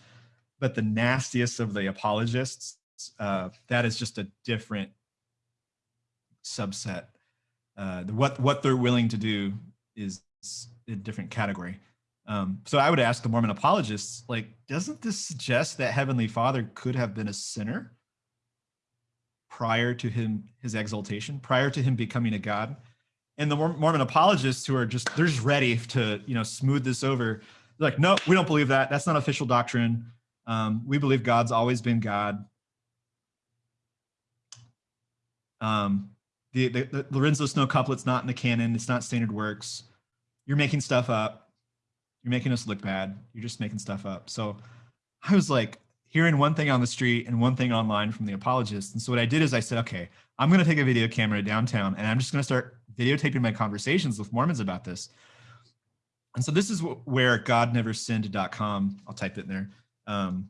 but the nastiest of the apologists, uh, that is just a different subset. Uh, what what they're willing to do is a different category. Um, so I would ask the Mormon apologists, like, doesn't this suggest that Heavenly Father could have been a sinner prior to him his exaltation, prior to him becoming a god? And the Mormon apologists who are just they're just ready to you know smooth this over They're like, no, we don't believe that. That's not official doctrine. Um, we believe God's always been God. Um, the, the, the Lorenzo Snow couplet's not in the canon. It's not standard works. You're making stuff up. You're making us look bad. You're just making stuff up. So I was like hearing one thing on the street and one thing online from the apologists. And so what I did is I said, okay, I'm going to take a video camera downtown and I'm just going to start videotaping my conversations with Mormons about this. And so this is where godneversinned.com, I'll type it in there, um,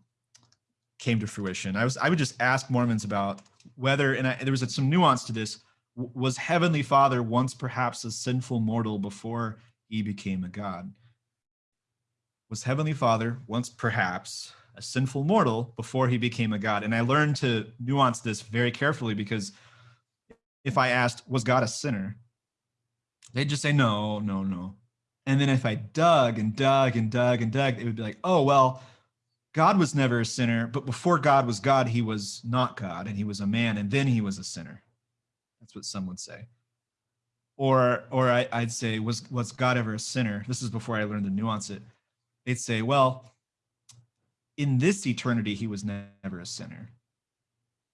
came to fruition. I was I would just ask Mormons about whether, and I, there was some nuance to this, was Heavenly Father once perhaps a sinful mortal before he became a God? Was Heavenly Father once perhaps a sinful mortal before he became a God? And I learned to nuance this very carefully because if I asked, was God a sinner? They'd just say, no, no, no. And then if I dug and dug and dug and dug, it would be like, oh, well, God was never a sinner, but before God was God, he was not God and he was a man and then he was a sinner. That's what some would say. Or, or I, would say, was, was God ever a sinner? This is before I learned to nuance it. They'd say, well, in this eternity, he was never a sinner.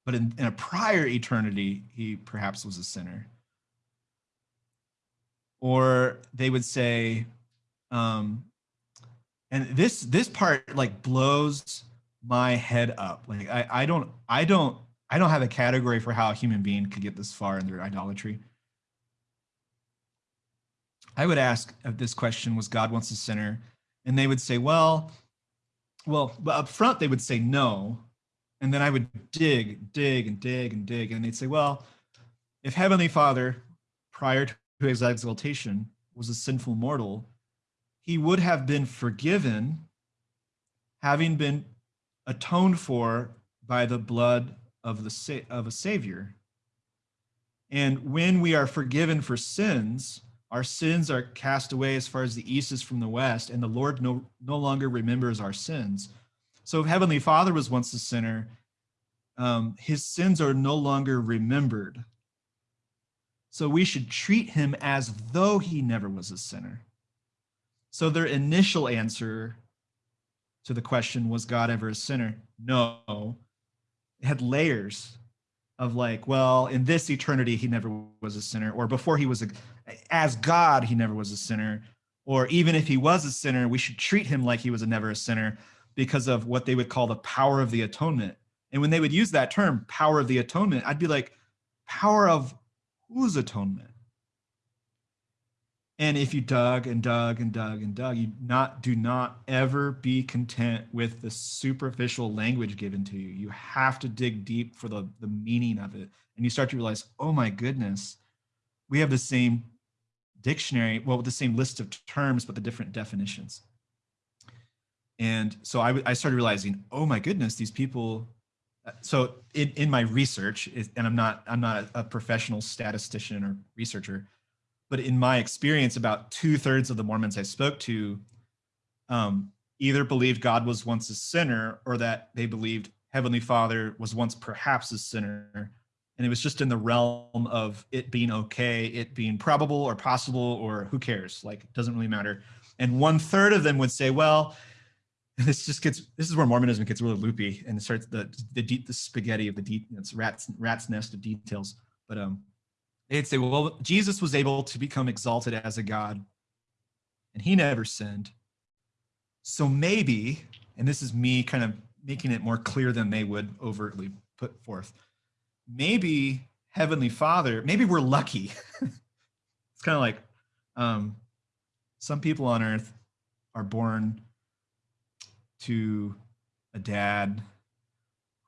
But in, in a prior eternity, he perhaps was a sinner. Or they would say, um, and this this part like blows my head up like I, I don't i don't i don't have a category for how a human being could get this far in their idolatry i would ask if this question was god wants a sinner and they would say well well up front they would say no and then i would dig dig and dig and dig and they'd say well if heavenly father prior to his exaltation was a sinful mortal he would have been forgiven, having been atoned for by the blood of the of a savior. And when we are forgiven for sins, our sins are cast away as far as the east is from the west, and the Lord no, no longer remembers our sins. So if Heavenly Father was once a sinner, um, his sins are no longer remembered. So we should treat him as though he never was a sinner. So their initial answer to the question, was God ever a sinner? No. It had layers of like, well, in this eternity, he never was a sinner, or before he was a, as God, he never was a sinner, or even if he was a sinner, we should treat him like he was a never a sinner because of what they would call the power of the atonement. And when they would use that term, power of the atonement, I'd be like, power of whose atonement? And if you dug and dug and dug and dug, you not do not ever be content with the superficial language given to you. You have to dig deep for the, the meaning of it. And you start to realize, oh my goodness, we have the same dictionary, well, the same list of terms, but the different definitions. And so I, I started realizing, oh my goodness, these people. Uh, so in, in my research, and I'm not I'm not a professional statistician or researcher, but in my experience, about two thirds of the Mormons I spoke to um, either believed God was once a sinner or that they believed Heavenly Father was once perhaps a sinner. And it was just in the realm of it being okay, it being probable or possible, or who cares? Like, it doesn't really matter. And one third of them would say, well, this just gets this is where mormonism gets really loopy and starts the the, the spaghetti of the de- it's rat's rat's nest of details but um they'd say, well, Jesus was able to become exalted as a God and he never sinned. So maybe, and this is me kind of making it more clear than they would overtly put forth, maybe Heavenly Father, maybe we're lucky. it's kind of like um, some people on earth are born to a dad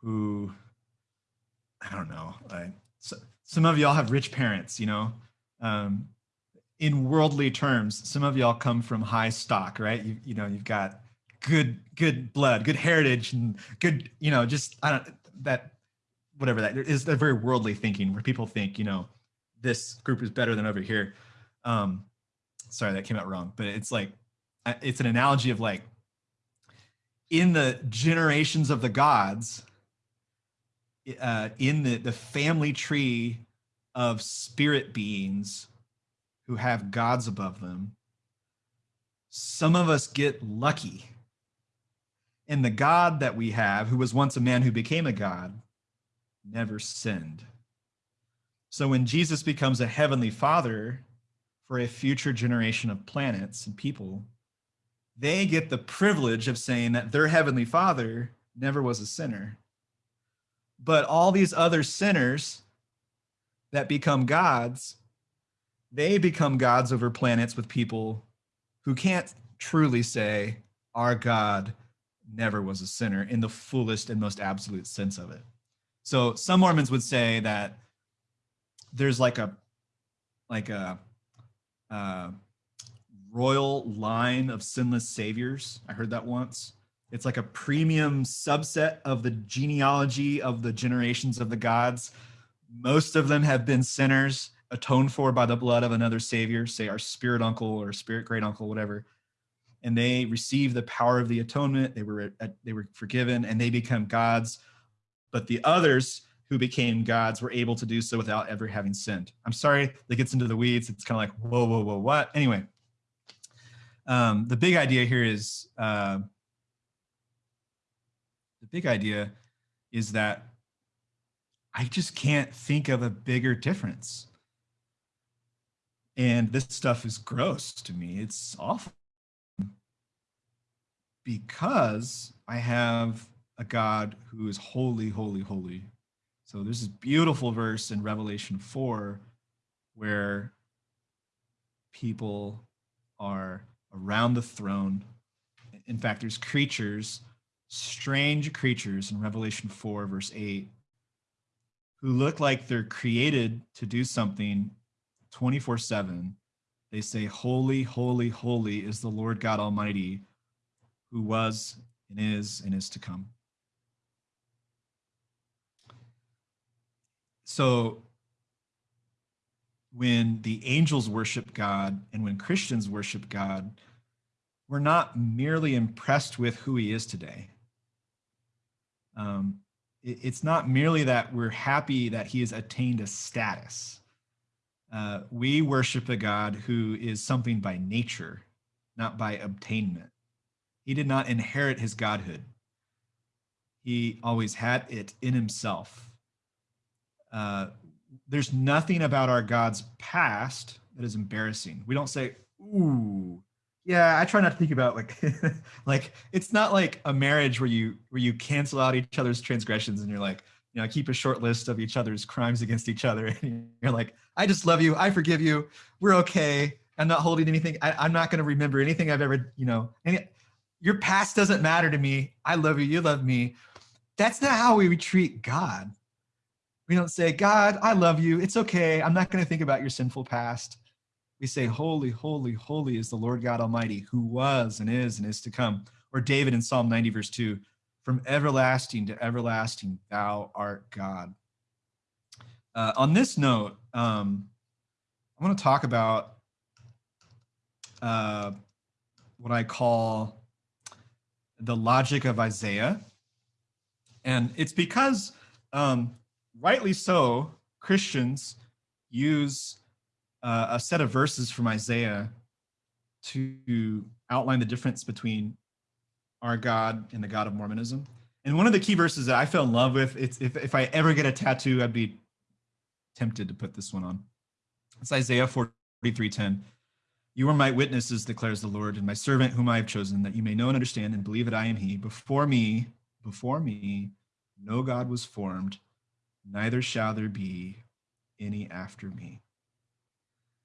who, I don't know, I, so, some of y'all have rich parents, you know. Um, in worldly terms, some of y'all come from high stock, right? You, you know, you've got good good blood, good heritage, and good, you know, just I don't that whatever that is. A very worldly thinking where people think, you know, this group is better than over here. Um, sorry, that came out wrong, but it's like it's an analogy of like in the generations of the gods uh, in the, the family tree of spirit beings who have gods above them, some of us get lucky. And the God that we have, who was once a man who became a God, never sinned. So when Jesus becomes a heavenly father for a future generation of planets and people, they get the privilege of saying that their heavenly father never was a sinner. But all these other sinners that become gods, they become gods over planets with people who can't truly say, Our God never was a sinner in the fullest and most absolute sense of it. So some Mormons would say that there's like a like a uh, royal line of sinless saviors. I heard that once. It's like a premium subset of the genealogy of the generations of the gods. Most of them have been sinners atoned for by the blood of another savior, say our spirit uncle or spirit great uncle, whatever. And they receive the power of the atonement. They were they were forgiven and they become gods. But the others who became gods were able to do so without ever having sinned. I'm sorry that gets into the weeds. It's kind of like whoa, whoa, whoa, what? Anyway, um, the big idea here is uh, big idea is that I just can't think of a bigger difference. And this stuff is gross to me. It's awful. Because I have a God who is holy, holy, holy. So there's this beautiful verse in Revelation 4 where people are around the throne. In fact, there's creatures, strange creatures in Revelation 4, verse 8, who look like they're created to do something 24 7. They say, Holy, holy, holy is the Lord God Almighty, who was and is and is to come. So when the angels worship God and when Christians worship God, we're not merely impressed with who he is today. Um, it, it's not merely that we're happy that he has attained a status. Uh, we worship a God who is something by nature, not by obtainment. He did not inherit his godhood. He always had it in himself. Uh, there's nothing about our God's past that is embarrassing. We don't say, ooh, yeah, I try not to think about like like it's not like a marriage where you where you cancel out each other's transgressions and you're like, you know, keep a short list of each other's crimes against each other. And you're like, I just love you. I forgive you. We're okay. I'm not holding anything. I, am not going to remember anything I've ever, you know, any, your past doesn't matter to me. I love you. You love me. That's not how we treat God. We don't say, God, I love you. It's okay. I'm not going to think about your sinful past. We say, Holy, holy, holy is the Lord God Almighty, who was and is and is to come. Or David in Psalm 90, verse 2 From everlasting to everlasting, thou art God. Uh, on this note, um, I want to talk about uh, what I call the logic of Isaiah. And it's because um, rightly so, Christians use uh, a set of verses from Isaiah to outline the difference between our God and the God of Mormonism. And one of the key verses that I fell in love with, it's if, if I ever get a tattoo, I'd be tempted to put this one on. It's Isaiah 43:10. You are my witnesses, declares the Lord, and my servant whom I have chosen, that you may know and understand and believe that I am he. Before me, before me, no God was formed, neither shall there be any after me.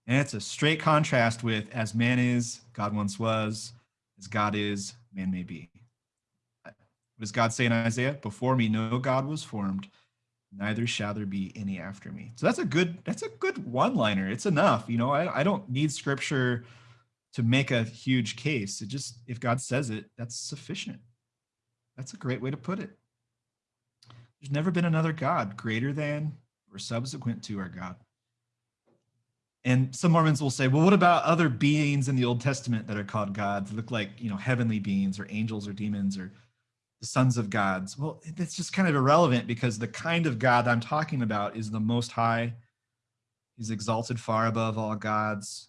And it's a straight contrast with as man is, God once was, as God is, man may be. What does God say in Isaiah? Before me no God was formed, neither shall there be any after me. So that's a good that's a good one-liner. It's enough. You know, I, I don't need scripture to make a huge case. It just if God says it, that's sufficient. That's a great way to put it. There's never been another God greater than or subsequent to our God. And some Mormons will say, well, what about other beings in the Old Testament that are called gods? Look like, you know, heavenly beings or angels or demons or the sons of gods. Well, it's just kind of irrelevant because the kind of God I'm talking about is the most high. He's exalted far above all gods.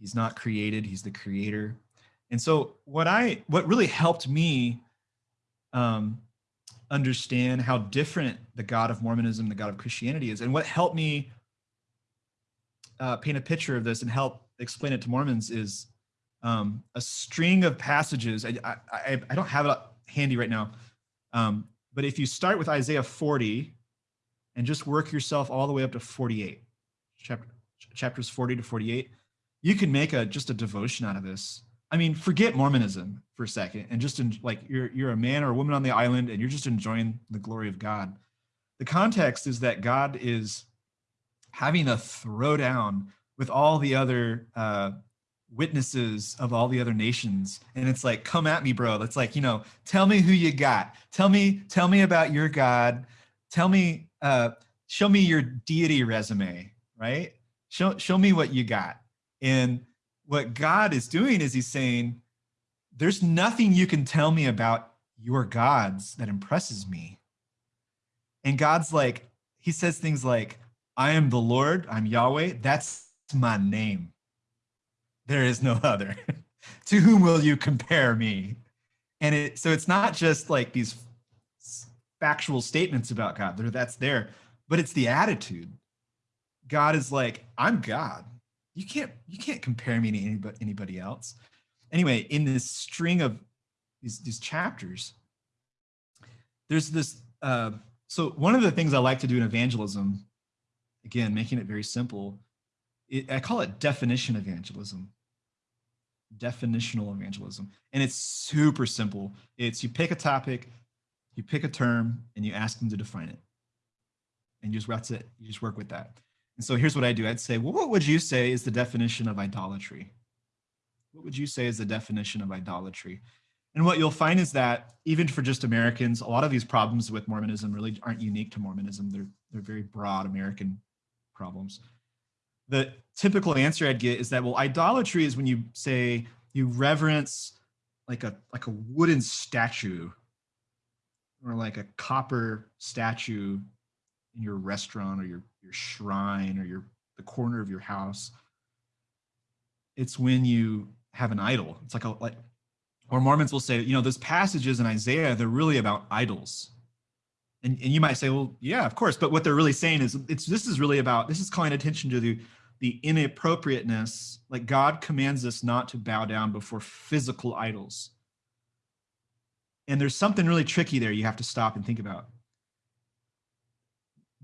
He's not created, he's the creator. And so what I what really helped me um, understand how different the God of Mormonism, the God of Christianity is, and what helped me uh, paint a picture of this and help explain it to Mormons is um, a string of passages. I, I, I don't have it handy right now, um, but if you start with Isaiah 40 and just work yourself all the way up to 48, chapter, chapters 40 to 48, you can make a just a devotion out of this. I mean, forget Mormonism for a second and just in, like you're you're a man or a woman on the island and you're just enjoying the glory of God. The context is that God is having a throwdown with all the other uh, witnesses of all the other nations. And it's like come at me bro. That's like you know tell me who you got. Tell me tell me about your god. Tell me uh show me your deity resume right? Show show me what you got. And what god is doing is he's saying there's nothing you can tell me about your gods that impresses me. And god's like he says things like i am the lord i'm yahweh that's my name there is no other. to whom will you compare me? And it so it's not just like these factual statements about God. That's there, but it's the attitude. God is like, I'm God. You can't you can't compare me to anybody anybody else. Anyway, in this string of these these chapters, there's this. Uh, so one of the things I like to do in evangelism, again, making it very simple, it, I call it definition evangelism definitional evangelism. And it's super simple. It's you pick a topic, you pick a term, and you ask them to define it. And you just that's it. You just work with that. And so here's what I do. I'd say, well, what would you say is the definition of idolatry? What would you say is the definition of idolatry? And what you'll find is that even for just Americans, a lot of these problems with Mormonism really aren't unique to Mormonism. They're, they're very broad American problems the typical answer I'd get is that, well, idolatry is when you say you reverence like a like a wooden statue or like a copper statue in your restaurant or your your shrine or your the corner of your house. It's when you have an idol. It's like a like or Mormons will say, you know, those passages in Isaiah, they're really about idols. And, and you might say, well, yeah, of course. But what they're really saying is it's this is really about this is calling attention to the the inappropriateness, like God commands us not to bow down before physical idols. And there's something really tricky there you have to stop and think about.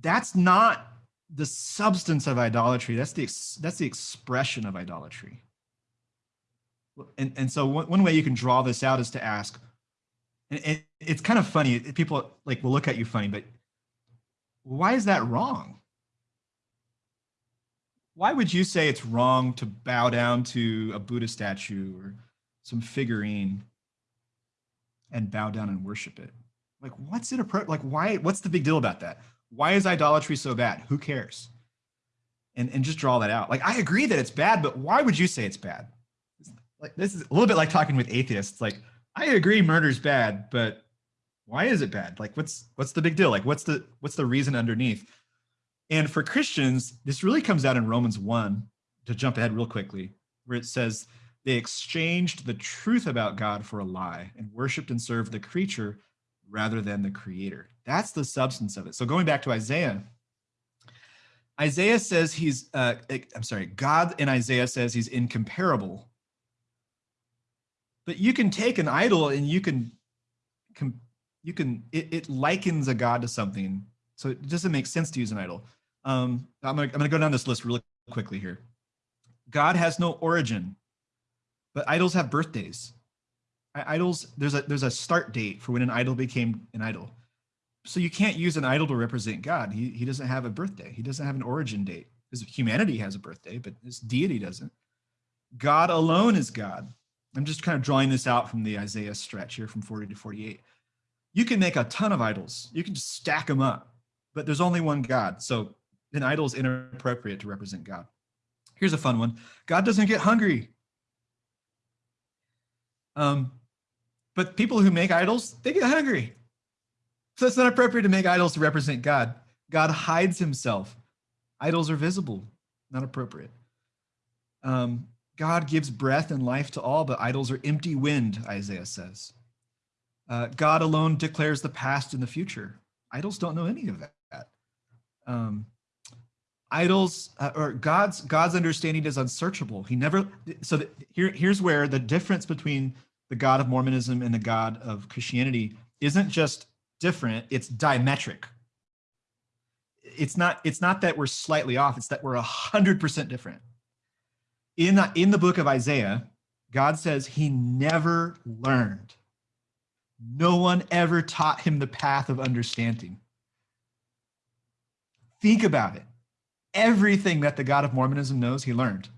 That's not the substance of idolatry. That's the that's the expression of idolatry. And, and so one, one way you can draw this out is to ask, and it's kind of funny. People like will look at you funny, but why is that wrong? Why would you say it's wrong to bow down to a Buddha statue or some figurine and bow down and worship it? Like, what's it approach? Like, why? What's the big deal about that? Why is idolatry so bad? Who cares? And and just draw that out. Like, I agree that it's bad, but why would you say it's bad? Like, this is a little bit like talking with atheists. Like, I agree murder's bad, but why is it bad? Like, what's what's the big deal? Like, what's the what's the reason underneath? And for Christians, this really comes out in Romans 1, to jump ahead real quickly, where it says, they exchanged the truth about God for a lie and worshiped and served the creature rather than the creator. That's the substance of it. So going back to Isaiah, Isaiah says he's, uh, I'm sorry, God in Isaiah says he's incomparable. But you can take an idol and you can, you can, it, it likens a God to something. So it doesn't make sense to use an idol. Um, I'm gonna, I'm gonna go down this list really quickly here. God has no origin, but idols have birthdays. Idols, there's a there's a start date for when an idol became an idol. So you can't use an idol to represent God. He, he doesn't have a birthday. He doesn't have an origin date. His humanity has a birthday, but his deity doesn't. God alone is God. I'm just kind of drawing this out from the Isaiah stretch here from 40 to 48. You can make a ton of idols. You can just stack them up, but there's only one God. So an idol is inappropriate to represent God. Here's a fun one. God doesn't get hungry. Um, but people who make idols, they get hungry. So it's not appropriate to make idols to represent God. God hides himself. Idols are visible, not appropriate. Um, God gives breath and life to all, but idols are empty wind, Isaiah says. Uh, God alone declares the past and the future. Idols don't know any of that. Um, idols uh, or God's God's understanding is unsearchable. He never. So here here's where the difference between the God of Mormonism and the God of Christianity isn't just different; it's diametric. It's not. It's not that we're slightly off. It's that we're a hundred percent different. In the, in the book of Isaiah, God says he never learned. No one ever taught him the path of understanding. Think about it. Everything that the God of Mormonism knows, he learned.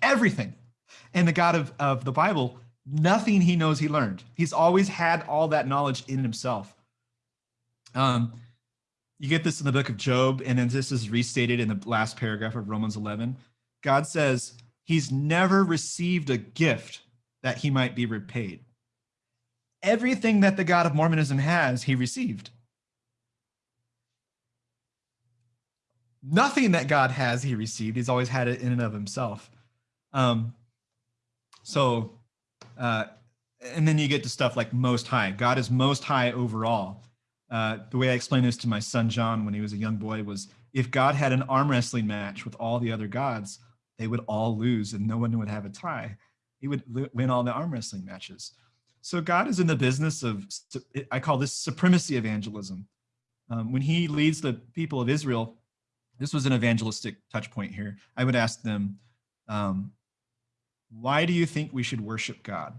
Everything. And the God of, of the Bible, nothing he knows he learned. He's always had all that knowledge in himself. Um, you get this in the book of Job, and then this is restated in the last paragraph of Romans 11. God says he's never received a gift that he might be repaid. Everything that the God of Mormonism has, he received. Nothing that God has, he received. He's always had it in and of himself. Um, so, uh, and then you get to stuff like most high. God is most high overall. Uh, the way I explained this to my son John when he was a young boy was if God had an arm wrestling match with all the other gods, they would all lose and no one would have a tie. He would win all the arm wrestling matches. So God is in the business of, I call this supremacy evangelism. Um, when he leads the people of Israel this was an evangelistic touch point here. I would ask them, um, why do you think we should worship God?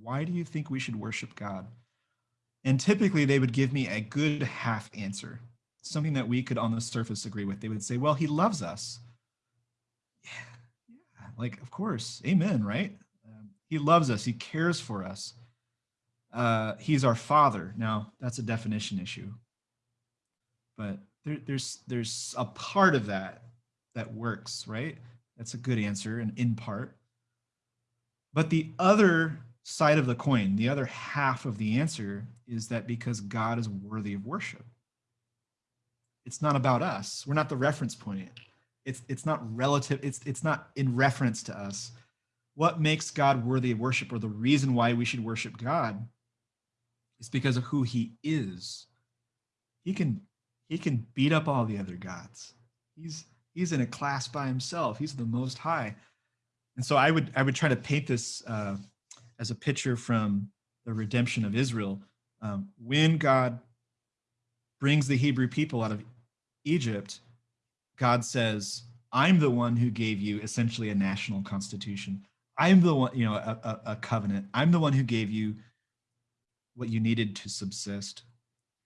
Why do you think we should worship God? And typically they would give me a good half answer, something that we could on the surface agree with. They would say, well, he loves us. Yeah, like, of course, amen, right? Um, he loves us. He cares for us. Uh, he's our father. Now, that's a definition issue. But there, there's there's a part of that that works, right? That's a good answer, and in part. But the other side of the coin, the other half of the answer is that because God is worthy of worship. It's not about us. We're not the reference point. It's it's not relative, it's it's not in reference to us. What makes God worthy of worship or the reason why we should worship God is because of who he is. He can he can beat up all the other gods. He's he's in a class by himself. He's the most high. And so I would I would try to paint this uh, as a picture from the redemption of Israel. Um, when God brings the Hebrew people out of Egypt, God says, "I'm the one who gave you essentially a national constitution. I'm the one, you know, a, a, a covenant. I'm the one who gave you what you needed to subsist,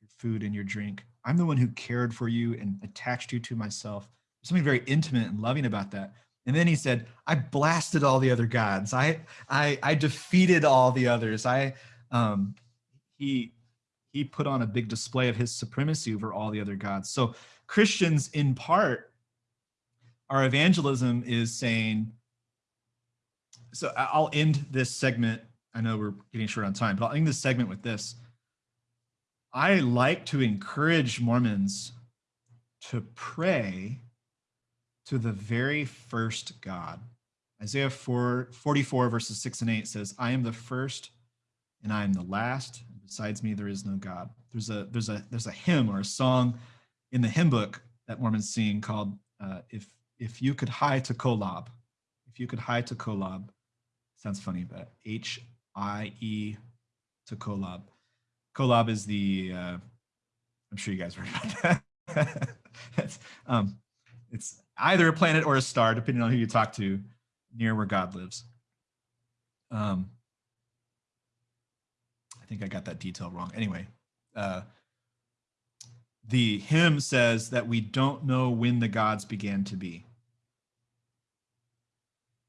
your food and your drink." I'm the one who cared for you and attached you to myself. There's something very intimate and loving about that. And then he said, I blasted all the other gods. I, I, I defeated all the others. I, um, he, he put on a big display of his supremacy over all the other gods. So Christians, in part, our evangelism is saying, so I'll end this segment. I know we're getting short on time, but I'll end this segment with this. I like to encourage Mormons to pray to the very first God. Isaiah 4, 44 verses 6 and 8 says, I am the first and I am the last. Besides me, there is no God. There's a there's a there's a hymn or a song in the hymn book that Mormons sing called uh, "If If You Could Hie to Kolob." If you could hie to Kolob, sounds funny, but H I E to Kolob. Kolob is the, uh, I'm sure you guys heard about that. it's, um, it's either a planet or a star, depending on who you talk to, near where God lives. Um, I think I got that detail wrong. Anyway, uh, the hymn says that we don't know when the gods began to be.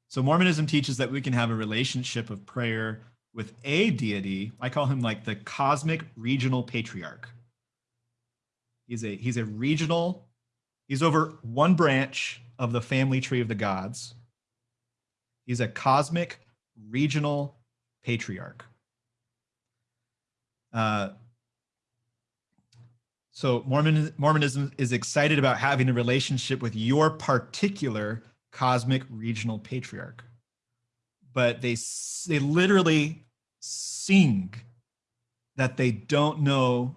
So Mormonism teaches that we can have a relationship of prayer with a deity. I call him like the cosmic regional patriarch. He's a he's a regional, he's over one branch of the family tree of the gods. He's a cosmic regional patriarch. Uh, so Mormon, Mormonism is excited about having a relationship with your particular cosmic regional patriarch. But they they literally sing that they don't know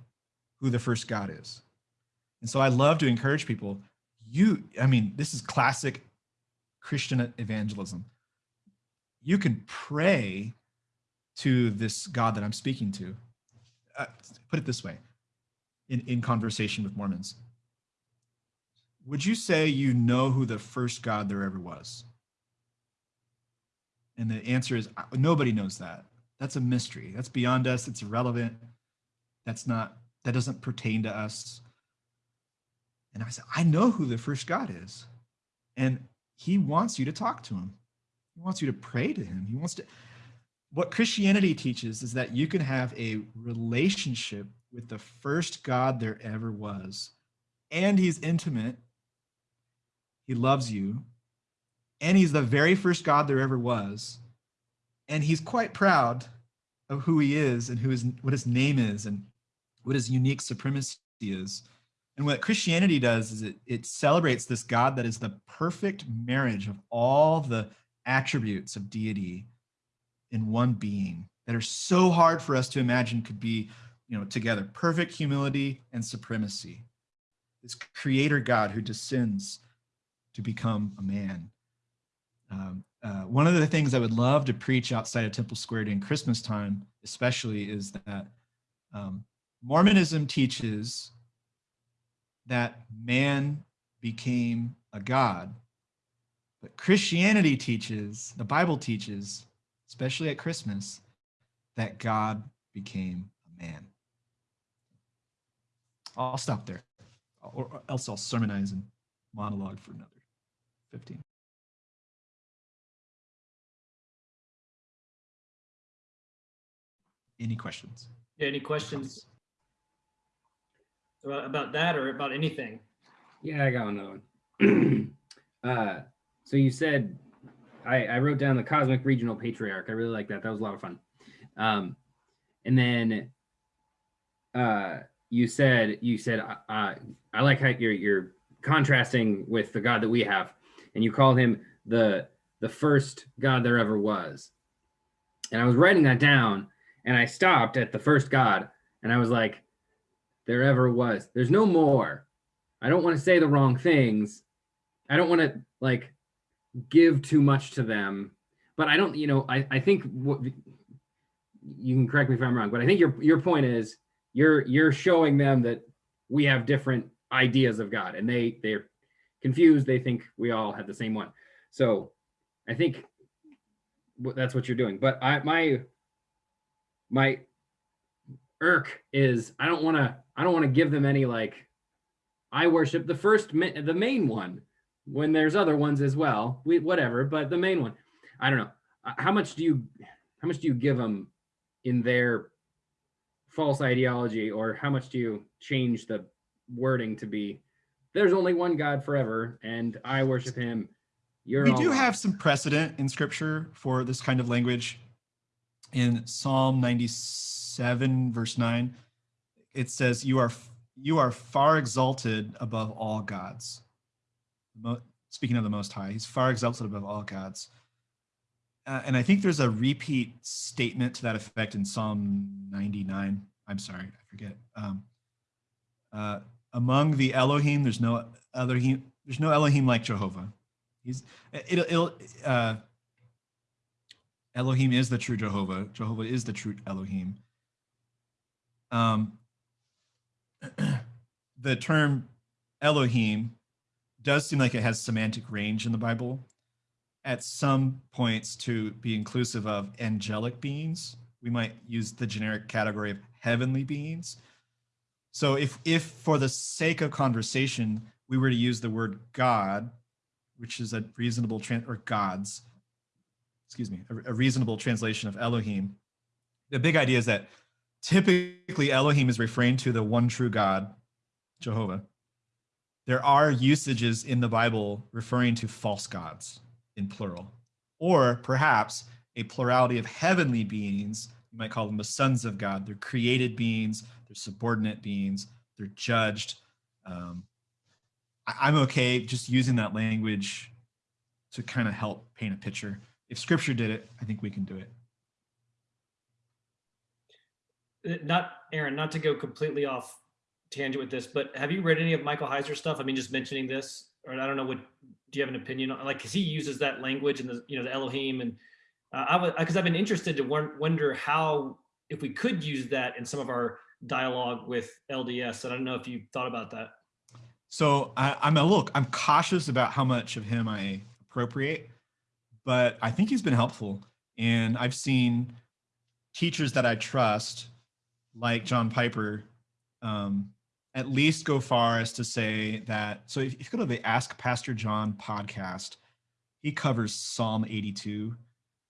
who the first God is. And so I love to encourage people, you, I mean, this is classic Christian evangelism. You can pray to this God that I'm speaking to. Uh, put it this way in, in conversation with Mormons. Would you say you know who the first God there ever was? And the answer is nobody knows that. That's a mystery. That's beyond us. It's irrelevant. That's not, that doesn't pertain to us. And I said, I know who the first God is. And he wants you to talk to him. He wants you to pray to him. He wants to, what Christianity teaches is that you can have a relationship with the first God there ever was. And he's intimate. He loves you. And he's the very first God there ever was. And he's quite proud of who he is and who his, what his name is and what his unique supremacy is. And what Christianity does is it, it celebrates this God that is the perfect marriage of all the attributes of deity in one being that are so hard for us to imagine could be you know together. Perfect humility and supremacy. This creator god who descends to become a man. Um, uh, one of the things i would love to preach outside of temple square during christmas time especially is that um, mormonism teaches that man became a god but christianity teaches the bible teaches especially at Christmas, that God became a man. I'll stop there, or else I'll sermonize and monologue for another 15. Any questions? Yeah, any questions about that or about anything? Yeah, I got another one. uh, so you said I, I wrote down the Cosmic Regional Patriarch. I really like that. That was a lot of fun. Um, and then uh, you said you said uh, I like how you're you're contrasting with the God that we have, and you called him the the first God there ever was. And I was writing that down, and I stopped at the first God, and I was like, there ever was. There's no more. I don't want to say the wrong things. I don't want to like give too much to them. But I don't, you know, I, I think what you can correct me if I'm wrong, but I think your your point is you're you're showing them that we have different ideas of God and they they're confused. They think we all have the same one. So I think that's what you're doing. But I my my irk is I don't want to I don't want to give them any like I worship the first the main one when there's other ones as well. We whatever, but the main one, I don't know. How much do you how much do you give them in their false ideology, or how much do you change the wording to be there's only one God forever, and I worship Him. You're we do have some precedent in Scripture for this kind of language. In Psalm 97, verse 9, it says, "You are you are far exalted above all gods." speaking of the Most High, he's far exalted above all gods. Uh, and I think there's a repeat statement to that effect in Psalm 99. I'm sorry, I forget. Um, uh, among the Elohim, there's no Elohim. There's no Elohim like Jehovah. He's it, it'll. Uh, Elohim is the true Jehovah. Jehovah is the true Elohim. Um, the term Elohim does seem like it has semantic range in the Bible at some points to be inclusive of angelic beings. We might use the generic category of heavenly beings. So if, if for the sake of conversation, we were to use the word God, which is a reasonable, or gods, excuse me, a, a reasonable translation of Elohim, the big idea is that typically Elohim is referring to the one true God, Jehovah, there are usages in the Bible referring to false gods in plural, or perhaps a plurality of heavenly beings. You might call them the sons of God. They're created beings, they're subordinate beings, they're judged. Um, I, I'm okay just using that language to kind of help paint a picture. If scripture did it, I think we can do it. Uh, Not, Aaron, not to go completely off tangent with this, but have you read any of Michael Heiser stuff? I mean, just mentioning this, or I don't know what, do you have an opinion on, like, cause he uses that language and the, you know, the Elohim and uh, I was, cause I've been interested to wonder how, if we could use that in some of our dialogue with LDS. And I don't know if you thought about that. So I, I'm a look, I'm cautious about how much of him I appropriate, but I think he's been helpful. And I've seen teachers that I trust, like John Piper, um, at least go far as to say that. So if, if you go to the Ask Pastor John podcast, he covers Psalm 82,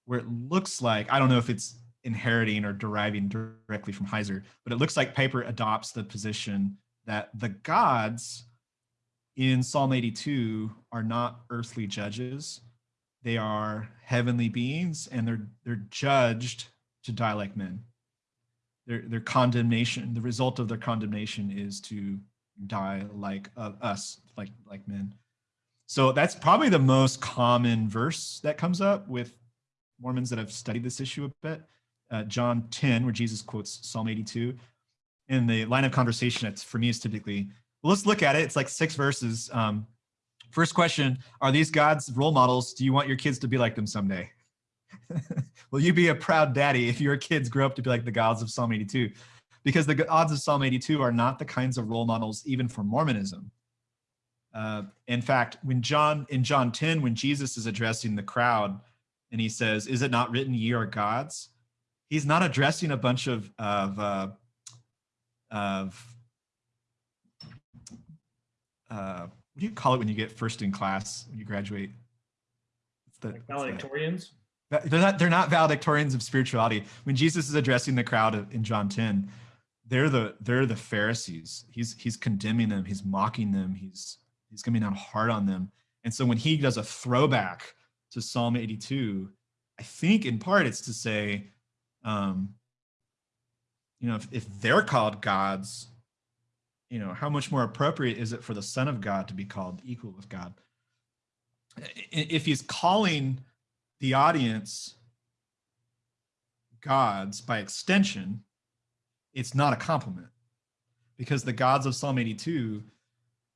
where it looks like, I don't know if it's inheriting or deriving directly from Heiser, but it looks like Piper adopts the position that the gods in Psalm 82 are not earthly judges. They are heavenly beings and they're they're judged to die like men. Their their condemnation, the result of their condemnation is to die like uh, us, like like men. So that's probably the most common verse that comes up with Mormons that have studied this issue a bit. Uh, John 10, where Jesus quotes Psalm 82. In the line of conversation, it's for me is typically well, let's look at it. It's like six verses. Um, first question Are these God's role models? Do you want your kids to be like them someday? Will you be a proud daddy if your kids grow up to be like the gods of Psalm 82? Because the gods of Psalm 82 are not the kinds of role models even for Mormonism. Uh, in fact, when John in John 10, when Jesus is addressing the crowd and he says, Is it not written, ye are gods? He's not addressing a bunch of, of, uh, of uh, what do you call it when you get first in class when you graduate? The, Like valedictorians. Va- they're not they're not valedictorians of spirituality. When Jesus is addressing the crowd in John 10, they're the they're the Pharisees. He's he's condemning them, he's mocking them, he's he's coming down hard on them. And so when he does a throwback to Psalm 82, I think in part it's to say, um, you know, if, if they're called gods, you know, how much more appropriate is it for the Son of God to be called equal with God? If he's calling the audience gods by extension, it's not a compliment because the gods of Psalm 82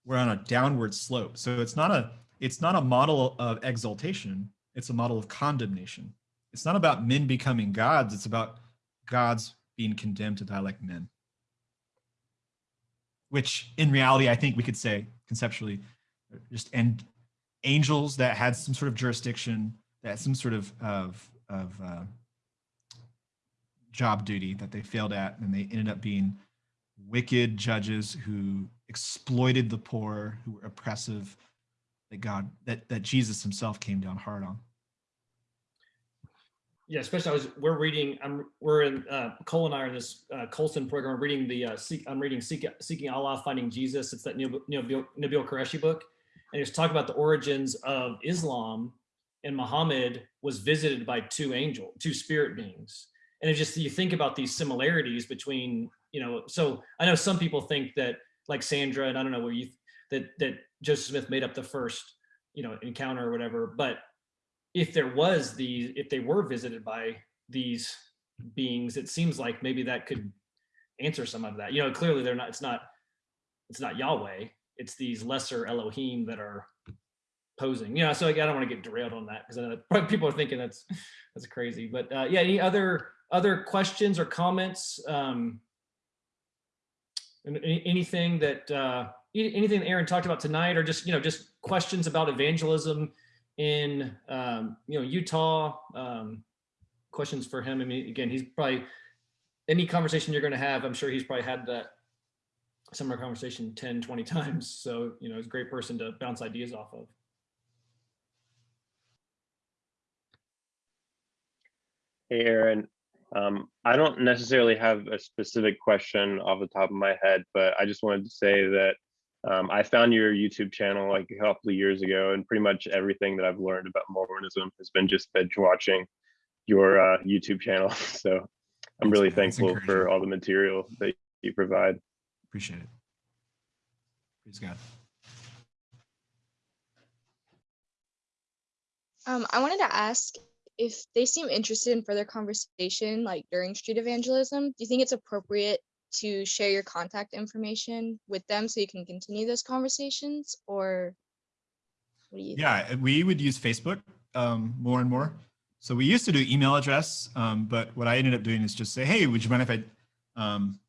were on a downward slope. So it's not a it's not a model of exaltation, it's a model of condemnation. It's not about men becoming gods, it's about gods being condemned to die like men. Which in reality, I think we could say conceptually, just and angels that had some sort of jurisdiction that some sort of of of uh, job duty that they failed at, and they ended up being wicked judges who exploited the poor, who were oppressive. That God, that that Jesus Himself came down hard on. Yeah, especially I was we're reading. I'm we're in uh, Cole and I are in this uh, Colson program. We're reading the uh, Seek, I'm reading Seek, Seeking Allah, Finding Jesus. It's that Nabil, Nabil, Nabil Qureshi book, and it's talking about the origins of Islam. And Muhammad was visited by two angel, two spirit beings, and it's just you think about these similarities between you know. So I know some people think that like Sandra, and I don't know where you that that Joseph Smith made up the first you know encounter or whatever, but if there was the if they were visited by these beings it seems like maybe that could answer some of that you know clearly they're not it's not it's not yahweh it's these lesser elohim that are posing you know so like, i don't want to get derailed on that because I know people are thinking that's that's crazy but uh, yeah any other other questions or comments um anything that uh anything aaron talked about tonight or just you know just questions about evangelism in um, you know Utah. Um, questions for him. I mean, again, he's probably any conversation you're going to have. I'm sure he's probably had that similar conversation 10, 20 times. So you know, he's a great person to bounce ideas off of. Hey, Aaron. Um, I don't necessarily have a specific question off the top of my head, but I just wanted to say that um, I found your YouTube channel like a couple of years ago, and pretty much everything that I've learned about Mormonism has been just binge watching your uh, YouTube channel. So I'm Thanks, really. That's thankful for all the material that you provide. Appreciate it. Praise God. Um, I wanted to ask if they seem interested in further conversation, like during street evangelism, do you think it's appropriate to share your contact information with them so you can continue those conversations or what do you Yeah, we would use Facebook um, more and more. So we used to do email address, um, but what I ended up doing is just say, hey, would you mind if I, um,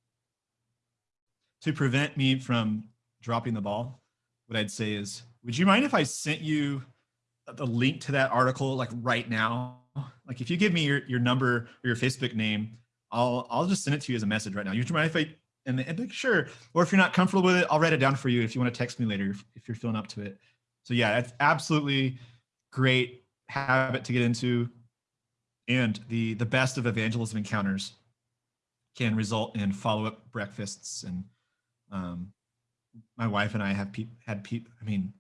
to prevent me from dropping the ball, what I'd say is, would you mind if I sent you the link to that article like right now? Like if you give me your, your number or your Facebook name, I'll I'll just send it to you as a message right now. You mind if I and, and like, sure. Or if you're not comfortable with it, I'll write it down for you if you want to text me later if, if you're feeling up to it. So yeah, it's absolutely great habit to get into. And the the best of evangelism encounters can result in follow-up breakfasts and um, my wife and I have pe- had people. I mean,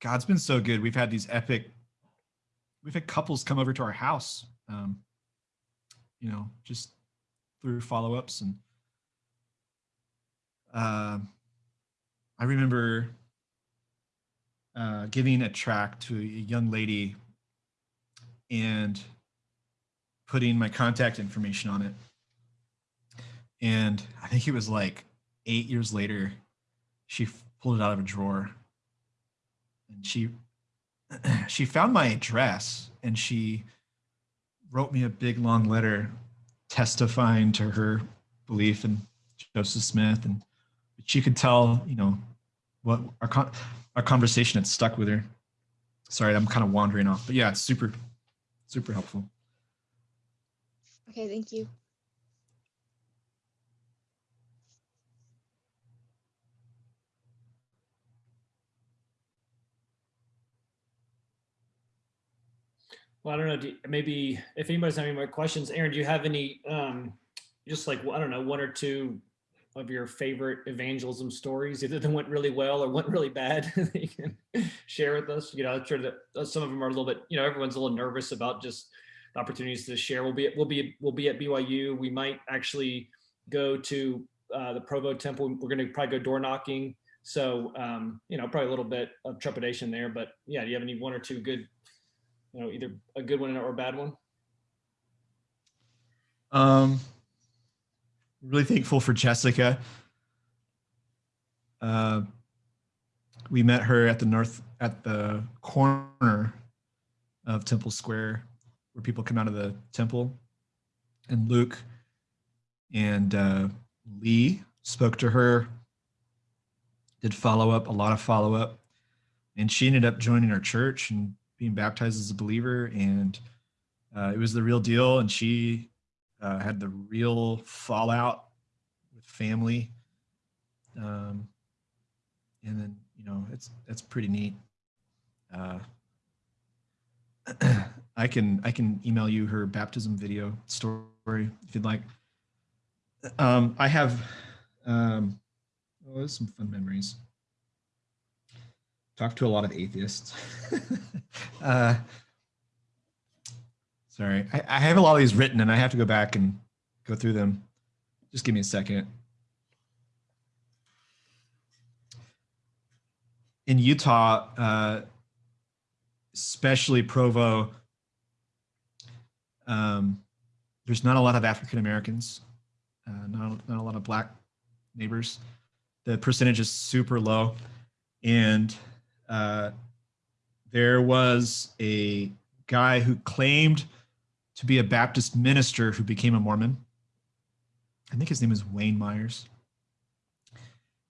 God's been so good. We've had these epic. We've had couples come over to our house. Um, you know, just through follow-ups and. Uh, I remember uh, giving a tract to a young lady and putting my contact information on it. And I think it was like eight years later, she pulled it out of a drawer and she she found my address and she wrote me a big long letter testifying to her belief in Joseph Smith and she could tell, you know, what our con- our conversation had stuck with her. Sorry, I'm kind of wandering off, but yeah, it's super super helpful. Okay, thank you. Well, I don't know. Do, maybe if anybody's having more questions, Aaron, do you have any, um, just like I don't know, one or two of your favorite evangelism stories, either that went really well or went really bad, that you can share with us? You know, I'm sure that uh, some of them are a little bit. You know, everyone's a little nervous about just opportunities to share. We'll be at, we'll be we'll be at BYU. We might actually go to uh, the Provo Temple. We're going to probably go door knocking. So um, you know, probably a little bit of trepidation there. But yeah, do you have any one or two good you know, either a good one or a bad one? Um, really thankful for Jessica. Uh, we met her at the north at the corner of Temple Square, where people come out of the temple, and Luke and uh, Lee spoke to her. Did follow up, a lot of follow up, and she ended up joining our church and being baptized as a believer, and uh, it was the real deal. And she uh, had the real fallout with family, um, and then you know it's that's pretty neat. Uh, I can I can email you her baptism video story if you'd like. Um, I have um, oh, some fun memories talked to a lot of atheists. uh, sorry, I, I, have a lot of these written and I have to go back and go through them. Just give me a second. In Utah, uh, especially Provo, um, there's not a lot of African Americans, uh, not, not a lot of black neighbors. The percentage is super low. And uh, there was a guy who claimed to be a Baptist minister who became a Mormon. I think his name is Wayne Myers.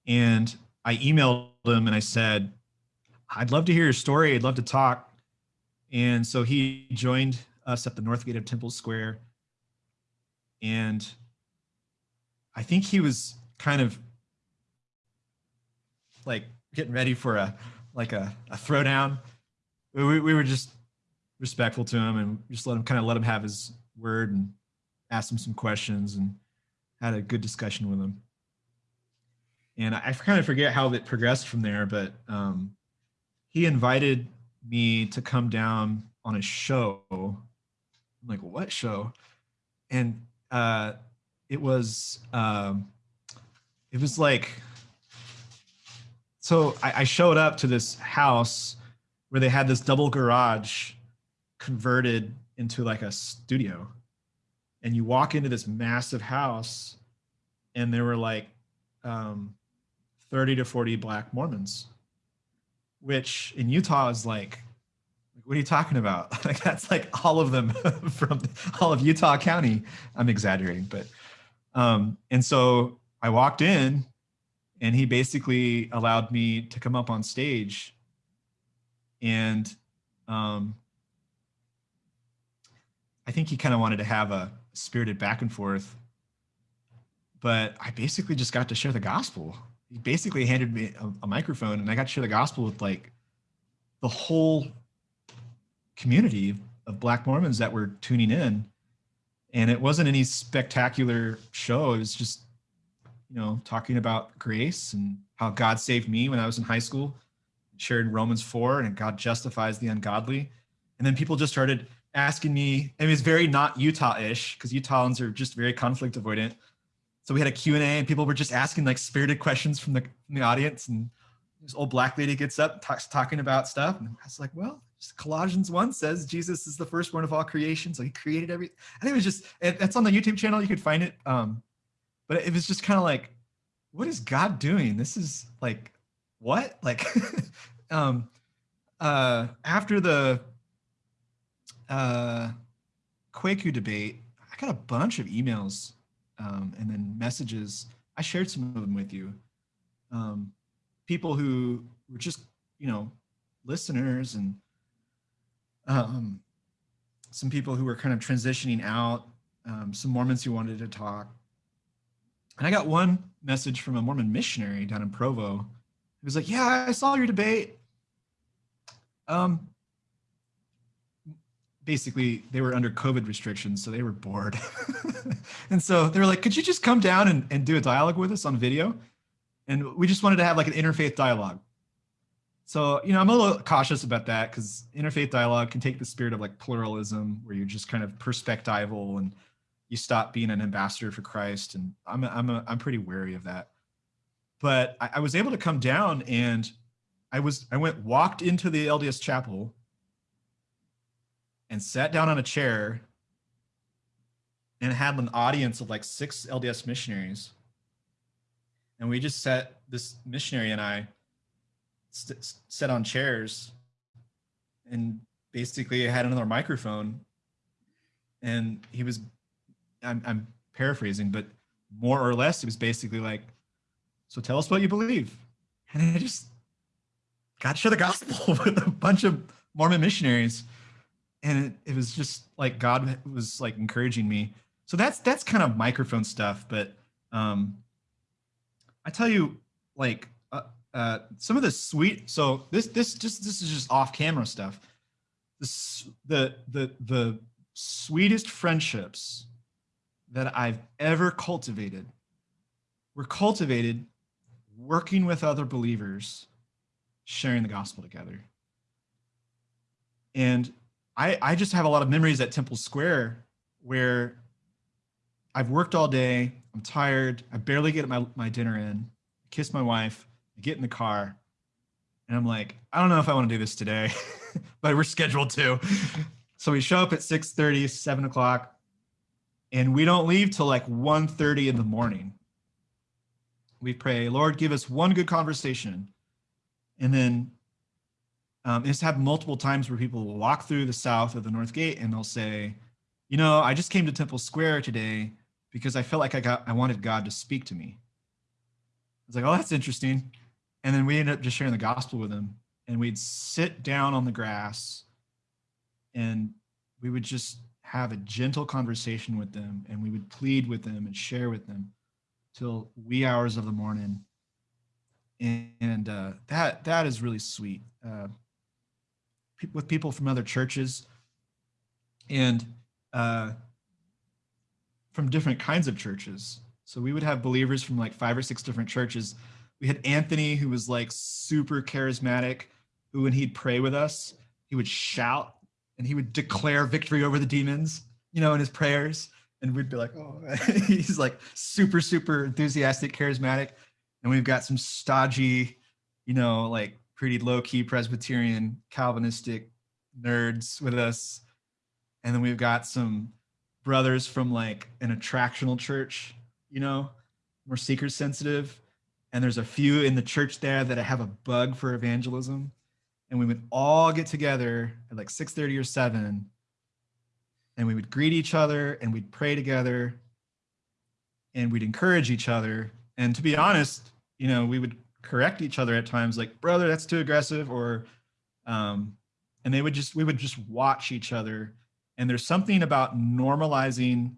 And I emailed him and I said, I'd love to hear your story. I'd love to talk. And so he joined us at the north gate of Temple Square. And I think he was kind of like getting ready for a like a, a throwdown. We, we were just respectful to him and just let him kind of let him have his word and asked him some questions and had a good discussion with him. And I, I kind of forget how it progressed from there, but um, he invited me to come down on a show. I'm like, what show? And uh, it was um, it was like so I, I showed up to this house where they had this double garage converted into like a studio. And you walk into this massive house, and there were like um, 30 to 40 black Mormons, which in Utah is like, what are you talking about? Like that's like all of them from all of Utah County. I'm exaggerating, but um, and so I walked in and he basically allowed me to come up on stage and um, I think he kind of wanted to have a spirited back and forth, but I basically just got to share the gospel. He basically handed me a, a microphone, and I got to share the gospel with like the whole community of Black Mormons that were tuning in. And it wasn't any spectacular show. It was just, you know, talking about grace and how God saved me when I was in high school shared Romans 4 and God justifies the ungodly. And then people just started asking me, I mean, it's very not Utah-ish because Utahns are just very conflict avoidant. So we had a Q&A and people were just asking like spirited questions from the, from the audience. And this old black lady gets up, talks, talking about stuff. And I was like, well, Colossians 1 says Jesus is the firstborn of all creation. So he created everything. Think it was just, that's on the YouTube channel. You could find it. Um, but it was just kind of like, what is God doing? This is like what? Like, um, uh, after the uh, Kwaku debate, I got a bunch of emails um, and then messages. I shared some of them with you. Um, people who were just, you know, listeners and um, some people who were kind of transitioning out, um, some Mormons who wanted to talk. And I got one message from a Mormon missionary down in Provo he was like, "Yeah, I saw your debate." Um, basically, they were under COVID restrictions, so they were bored, and so they were like, "Could you just come down and, and do a dialogue with us on video?" And we just wanted to have like an interfaith dialogue. So, you know, I'm a little cautious about that because interfaith dialogue can take the spirit of like pluralism, where you're just kind of perspectival and you stop being an ambassador for Christ. And I'm, I'm, a, I'm pretty wary of that but I, I was able to come down and I was I went walked into the LDS chapel and sat down on a chair and had an audience of like six LDS missionaries. And we just sat, this missionary and I sat on chairs and basically I had another microphone. And he was, I'm, I'm paraphrasing, but more or less, it was basically like, so tell us what you believe. And I just got to share the gospel with a bunch of Mormon missionaries. And it, it was just like God was like encouraging me. So that's that's kind of microphone stuff. But um I tell you, like uh, uh some of the sweet so this this just this is just off camera stuff. This the the the sweetest friendships that I've ever cultivated were cultivated working with other believers, sharing the gospel together. And I, I just have a lot of memories at Temple Square where I've worked all day, I'm tired, I barely get my, my dinner in, kiss my wife, I get in the car, and I'm like, I don't know if I want to do this today, but we're scheduled to. So we show up at 6 30, 7 o'clock, and we don't leave till like 1 30 in the morning we pray, Lord, give us one good conversation. And then um, it's happened multiple times where people will walk through the south of the north gate and they'll say, you know, I just came to Temple Square today because I felt like I got I wanted God to speak to me. It's like, oh, that's interesting. And then we ended up just sharing the gospel with them. And we'd sit down on the grass and we would just have a gentle conversation with them and we would plead with them and share with them till wee hours of the morning. And, and uh, that that is really sweet. Uh, with people from other churches and uh, from different kinds of churches. So we would have believers from like five or six different churches. We had Anthony, who was like super charismatic, who when he'd pray with us, he would shout and he would declare victory over the demons, you know, in his prayers and we'd be like, oh, he's like super, super enthusiastic, charismatic. And we've got some stodgy, you know, like pretty low key Presbyterian Calvinistic nerds with us and then we've got some brothers from like an attractional church, you know, more seeker sensitive. And there's a few in the church there that have a bug for evangelism. And we would all get together at like 6:30 or 7 and we would greet each other and we'd pray together and we'd encourage each other. And to be honest, you know, we would correct each other at times like, brother, that's too aggressive or um, and they would just we would just watch each other. And there's something about normalizing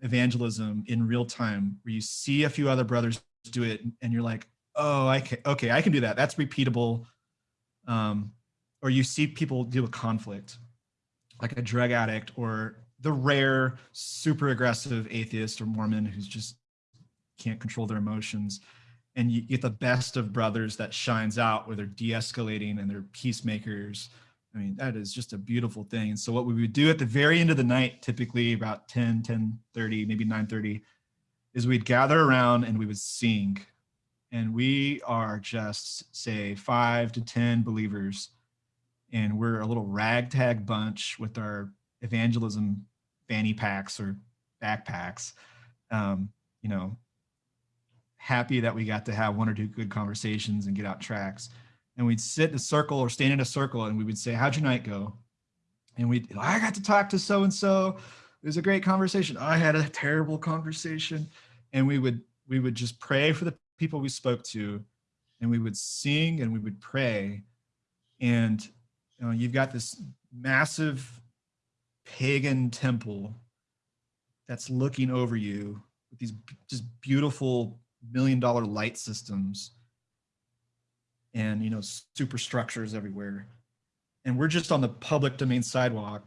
evangelism in real time where you see a few other brothers do it and you're like oh i can okay i can do that. That's repeatable um, or you see people deal with conflict like a drug addict or the rare super aggressive atheist or mormon who's just can't control their emotions and you get the best of brothers that shines out where they're de-escalating and they're peacemakers. I mean that is just a beautiful thing. And so what we would do at the very end of the night typically about 10 10 30 maybe 9 30 is we'd gather around and we would sing and we are just say five to ten believers and we're a little ragtag bunch with our evangelism fanny packs or backpacks um, you know happy that we got to have one or two good conversations and get out tracts. And we'd sit in a circle or stand in a circle and we would say, How'd your night go? And we I got to talk to so and so. It was a great conversation. I had a terrible conversation. And we would we would just pray for the people we spoke to and we would sing and we would pray. And you know, you've got this massive pagan temple that's looking over you with these just beautiful million dollar light systems and you know superstructures everywhere and we're just on the public domain sidewalk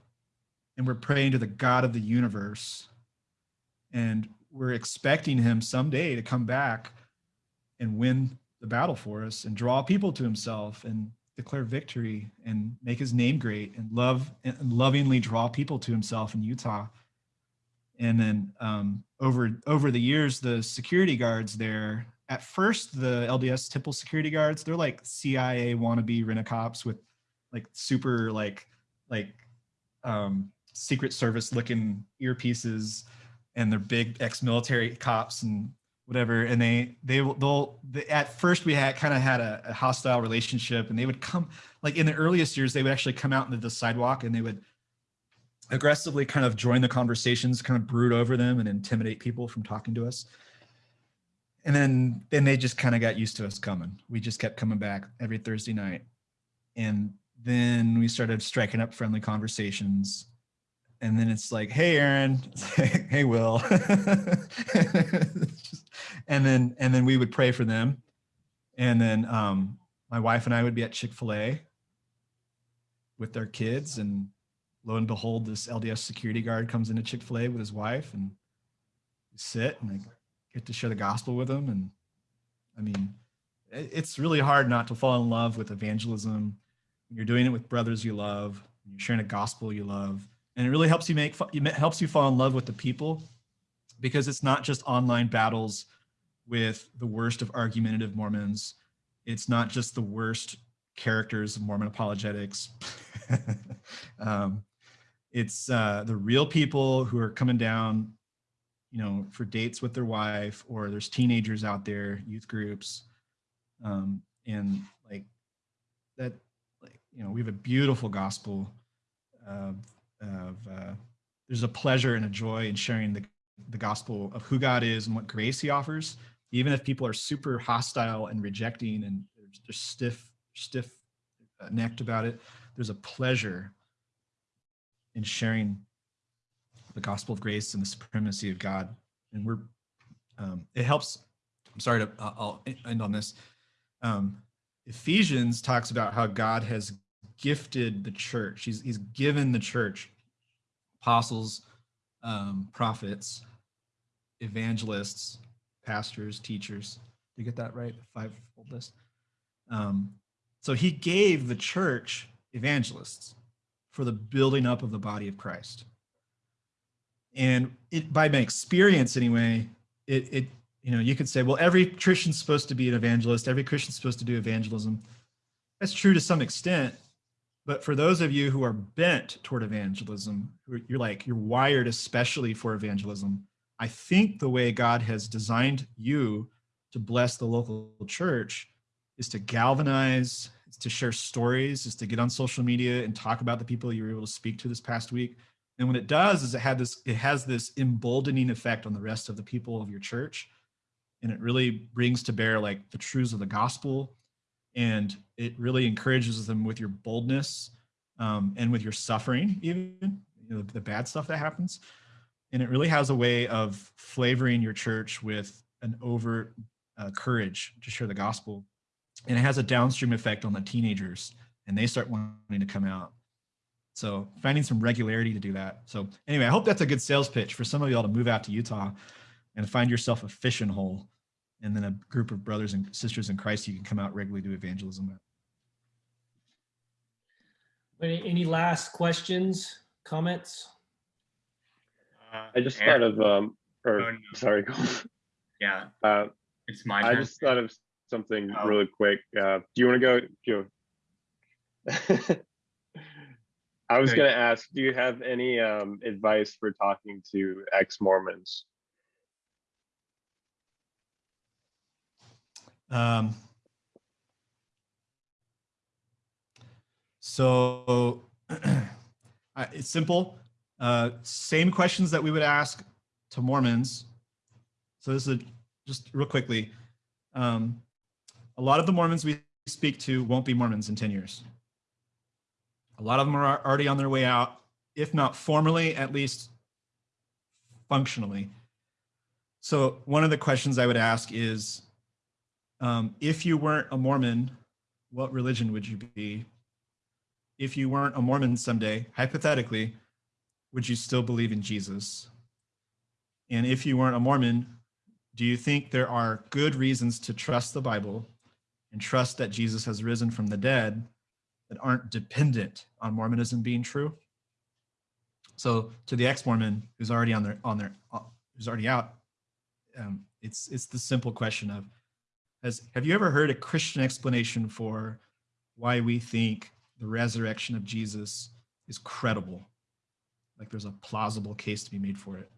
and we're praying to the god of the universe and we're expecting him someday to come back and win the battle for us and draw people to himself and declare victory and make his name great and love and lovingly draw people to himself in Utah. And then um, over over the years the security guards there at first the lds temple security guards they're like cia wannabe rent-a-cops with like super like like um, secret service looking earpieces and they're big ex-military cops and whatever and they they they'll they, at first we had kind of had a, a hostile relationship and they would come like in the earliest years they would actually come out into the sidewalk and they would aggressively kind of join the conversations, kind of brood over them and intimidate people from talking to us. And then then they just kind of got used to us coming. We just kept coming back every Thursday night. And then we started striking up friendly conversations. And then it's like, hey Aaron, hey Will. and then and then we would pray for them. And then um, my wife and I would be at Chick-fil-A with their kids and lo and behold, this LDS security guard comes into Chick fil A with his wife and sit and I get to share the gospel with them. And I mean, it's really hard not to fall in love with evangelism when you're doing it with brothers you love, you're sharing a gospel you love. And it really helps you make, it helps you fall in love with the people because it's not just online battles with the worst of argumentative Mormons. It's not just the worst characters of Mormon apologetics. um, it's uh, the real people who are coming down, you know, for dates with their wife, or there's teenagers out there, youth groups, um, and like that. Like you know, we have a beautiful gospel of, of uh, there's a pleasure and a joy in sharing the the gospel of who God is and what grace He offers, even if people are super hostile and rejecting and they're stiff stiff necked about it. There's a pleasure in sharing the gospel of grace and the supremacy of God. And we're, um, it helps. I'm sorry to, I'll end on this. Um, Ephesians talks about how God has gifted the church. He's, he's given the church apostles, um, prophets, evangelists, pastors, teachers. Did you get that right? Five-fold list. Um, so he gave the church evangelists for the building up of the body of Christ. And it, by my experience anyway, it, it, you know, you could say, well, every Christian's supposed to be an evangelist. Every Christian's supposed to do evangelism. That's true to some extent, But for those of you who are bent toward evangelism, you're like, you're wired especially for evangelism. I think the way God has designed you to bless the local church is to galvanize, is to share stories, is to get on social media and talk about the people you were able to speak to this past week. And what it does is it had this, it has this emboldening effect on the rest of the people of your church. And it really brings to bear like the truths of the gospel and it really encourages them with your boldness um, and with your suffering, even you know, the bad stuff that happens. And it really has a way of flavoring your church with an overt uh, courage to share the gospel. And it has a downstream effect on the teenagers, and they start wanting to come out. So finding some regularity to do that. So anyway, I hope that's a good sales pitch for some of y'all to move out to Utah and find yourself a fishing hole and then a group of brothers and sisters in Christ you can come out regularly to evangelism with. Any, any last questions, comments? Uh, I just thought of, um, or Oh, no. sorry, Yeah, uh, it's my Turn. I just thought of something Oh. really quick. Uh, do you want to go? Do you... I was going to ask, do you have any um, advice for talking to ex-Mormons? Um, so I- it's simple. Uh, same questions that we would ask to Mormons. So this is just real quickly. Um, a lot of the Mormons we speak to won't be Mormons in 10 years. A lot of them are already on their way out, if not formally, at least functionally. So one of the questions I would ask is, um, if you weren't a Mormon, what religion would you be? If you weren't a Mormon someday, hypothetically, would you still believe in Jesus? And if you weren't a Mormon, do you think there are good reasons to trust the Bible and trust that Jesus has risen from the dead that aren't dependent on Mormonism being true? So to the ex-Mormon who's already on their on their uh, who's already out, um, it's it's the simple question of has have you ever heard a Christian explanation for why we think the resurrection of Jesus is credible? Like there's a plausible case to be made for it.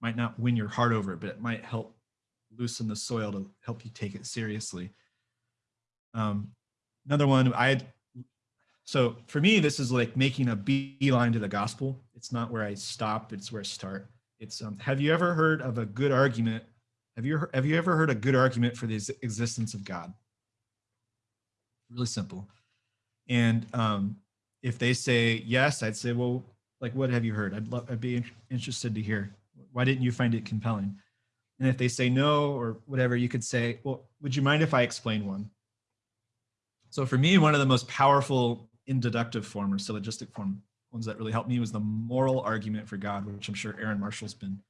Might not win your heart over but it might help loosen the soil to help you take it seriously. Um, another one, I so for me, this is like making a beeline to the gospel. It's not where I stop; it's where I start. It's um, have you ever heard of a good argument have you have you ever heard a good argument for the existence of God? Really simple. And um, if they say yes, I'd say, well, like, what have you heard? I'd love, I'd be interested to hear. Why didn't you find it compelling? And if they say no or whatever, you could say, well, would you mind if I explain one? So for me, one of the most powerful inductive form or syllogistic form ones that really helped me was the moral argument for God, which I'm sure Aaron Marshall's been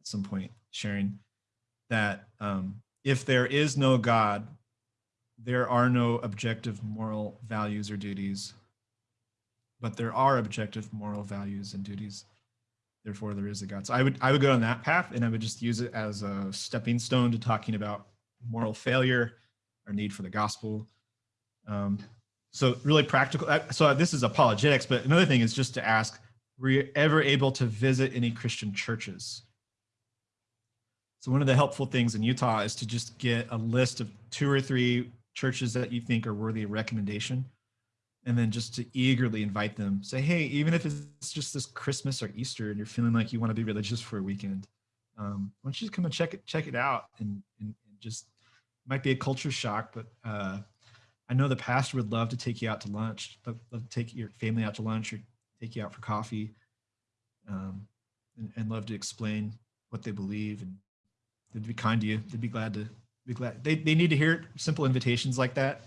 at some point sharing that um, if there is no God, there are no objective moral values or duties, but there are objective moral values and duties. Therefore, there is a God. So I would I would go on that path, and I would just use it as a stepping stone to talking about moral failure, our need for the gospel. Um, so really practical. uh, So this is apologetics, but another thing is just to ask: Were you ever able to visit any Christian churches? So one of the helpful things in Utah is to just get a list of two or three churches that you think are worthy of recommendation, and then just to eagerly invite them. Say, hey, even if it's just this Christmas or Easter, and you're feeling like you want to be religious for a weekend, um, why don't you come and check it check it out and, and, and just might be a culture shock, but uh, I know the pastor would love to take you out to lunch, love, love to take your family out to lunch or take you out for coffee, um, and, and love to explain what they believe and they'd be kind to you. They'd be glad to be glad. They, they need to hear simple invitations like that.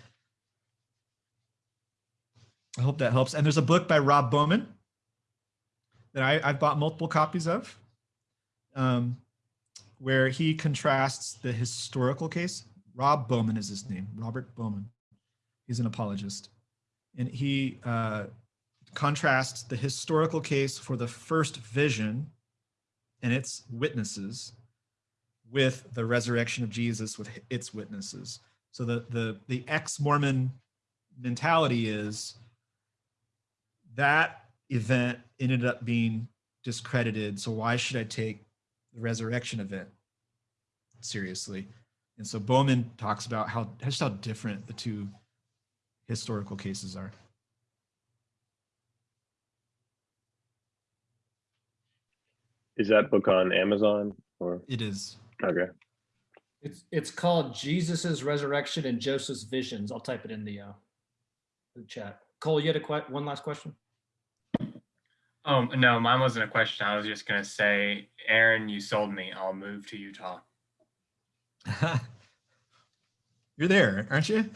I hope that helps. And there's a book by Rob Bowman that I, I've bought multiple copies of, um, where he contrasts the historical case. Rob Bowman is his name, Robert Bowman. He's an apologist. And he uh, contrasts the historical case for the first vision and its witnesses with the resurrection of Jesus with its witnesses. So the the the ex-Mormon mentality is that event ended up being discredited. So why should I take the resurrection event seriously? And so Bowman talks about how just how different the two historical cases are. Is that book on Amazon or It is. okay? It's it's called Jesus's Resurrection and Joseph's Visions. I'll type it in the uh the chat. Cole, you had a que- one last question? Oh, no, mine wasn't a question. I was just going to say, Aaron, you sold me. I'll move to Utah. You're there, aren't you?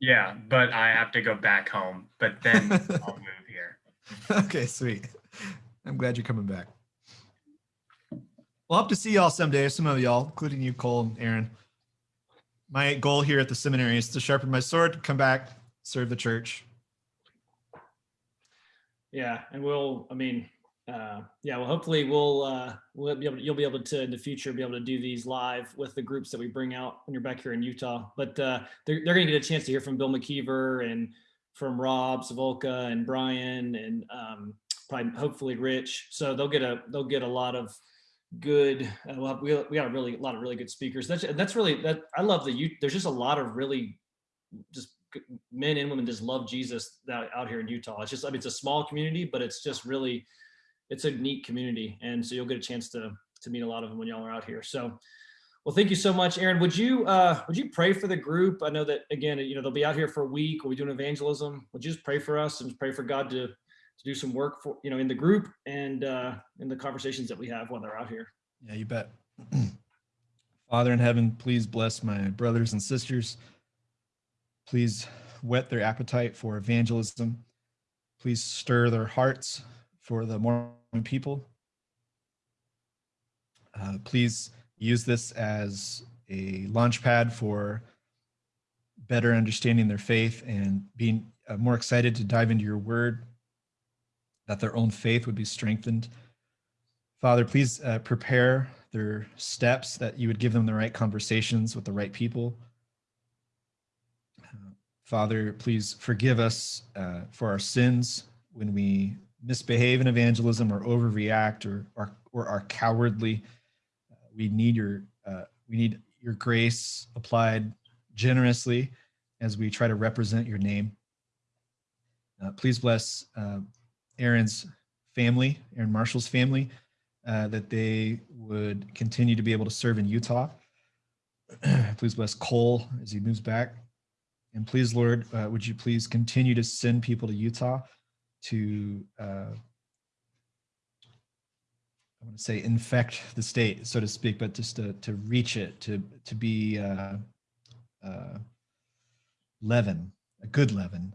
Yeah, but I have to go back home. But then I'll move here. okay, sweet. I'm glad you're coming back. We'll hope to see y'all someday, some of y'all, including you, Cole and Aaron. My goal here at the seminary is to sharpen my sword, come back, serve the church. Yeah, and we'll, I mean, uh, yeah, well, hopefully we'll, uh, we'll be able, to, you'll be able to in the future be able to do these live with the groups that we bring out when you're back here in Utah. But uh, they're they're going to get a chance to hear from Bill McKeever and from Rob Sivulka and Brian and um, probably hopefully Rich. So they'll get a they'll get a lot of good. Uh, we'll we we got a really a lot of really good speakers. That's that's really that I love the you. There's just a lot of really just men and women just love Jesus out here in Utah. It's just I mean it's a small community, but it's just really it's a neat community, and so you'll get a chance to to meet a lot of them when y'all are out here. So. Well, thank you so much, Aaron. Would you uh, would you pray for the group? I know that again, you know, they'll be out here for a week. We'll be doing evangelism. Would you just pray for us and pray for God to to do some work for you know in the group and uh, in the conversations that we have while they're out here? Yeah, you bet. Father in heaven, please bless my brothers and sisters. Please whet their appetite for evangelism. Please stir their hearts for the Mormon people. Uh, please use this as a launch pad for better understanding their faith and being uh, more excited to dive into your word, that their own faith would be strengthened. Father, please uh, prepare their steps, that you would give them the right conversations with the right people. Father, please forgive us uh, for our sins when we misbehave in evangelism or overreact or, or, or are cowardly. Uh, we need your uh, we need your grace applied generously as we try to represent your name. Uh, please bless uh, Aaron's family, Aaron Marshall's family, uh, that they would continue to be able to serve in Utah. please bless Cole as he moves back. And please, Lord, uh, would you please continue to send people to Utah to, uh, I want to say, infect the state, so to speak, but just to, to reach it, to, to be uh, uh, leaven, a good leaven,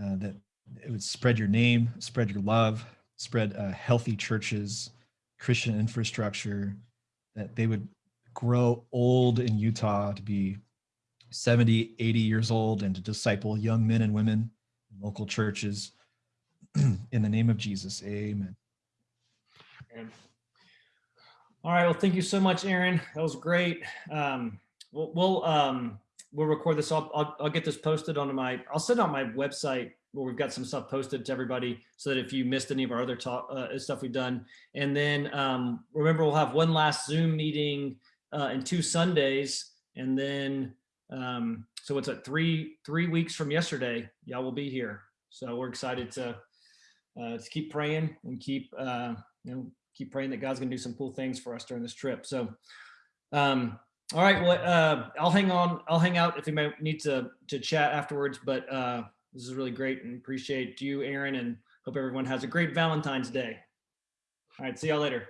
uh, that it would spread your name, spread your love, spread uh, healthy churches, Christian infrastructure, that they would grow old in Utah to be 70, 80 years old and to disciple young men and women in local churches. in the name of Jesus, amen. All right. Well, thank you so much, Aaron. That was great. Um, we'll we'll, um, we'll record this. I'll, I'll I'll get this posted onto my. I'll send out my website where we've got some stuff posted to everybody, so that if you missed any of our other talk uh, stuff we've done, and then um, remember we'll have one last Zoom meeting uh, in two Sundays, and then um, so what's that? Three three weeks from yesterday, y'all will be here. So we're excited to uh, to keep praying and keep uh, you know keep praying that God's going to do some cool things for us during this trip. So, um, all right, well, uh, I'll hang on. I'll hang out if you might need to to chat afterwards. But uh, this is really great and appreciate you, Aaron, and hope everyone has a great Valentine's Day. All right, see y'all later.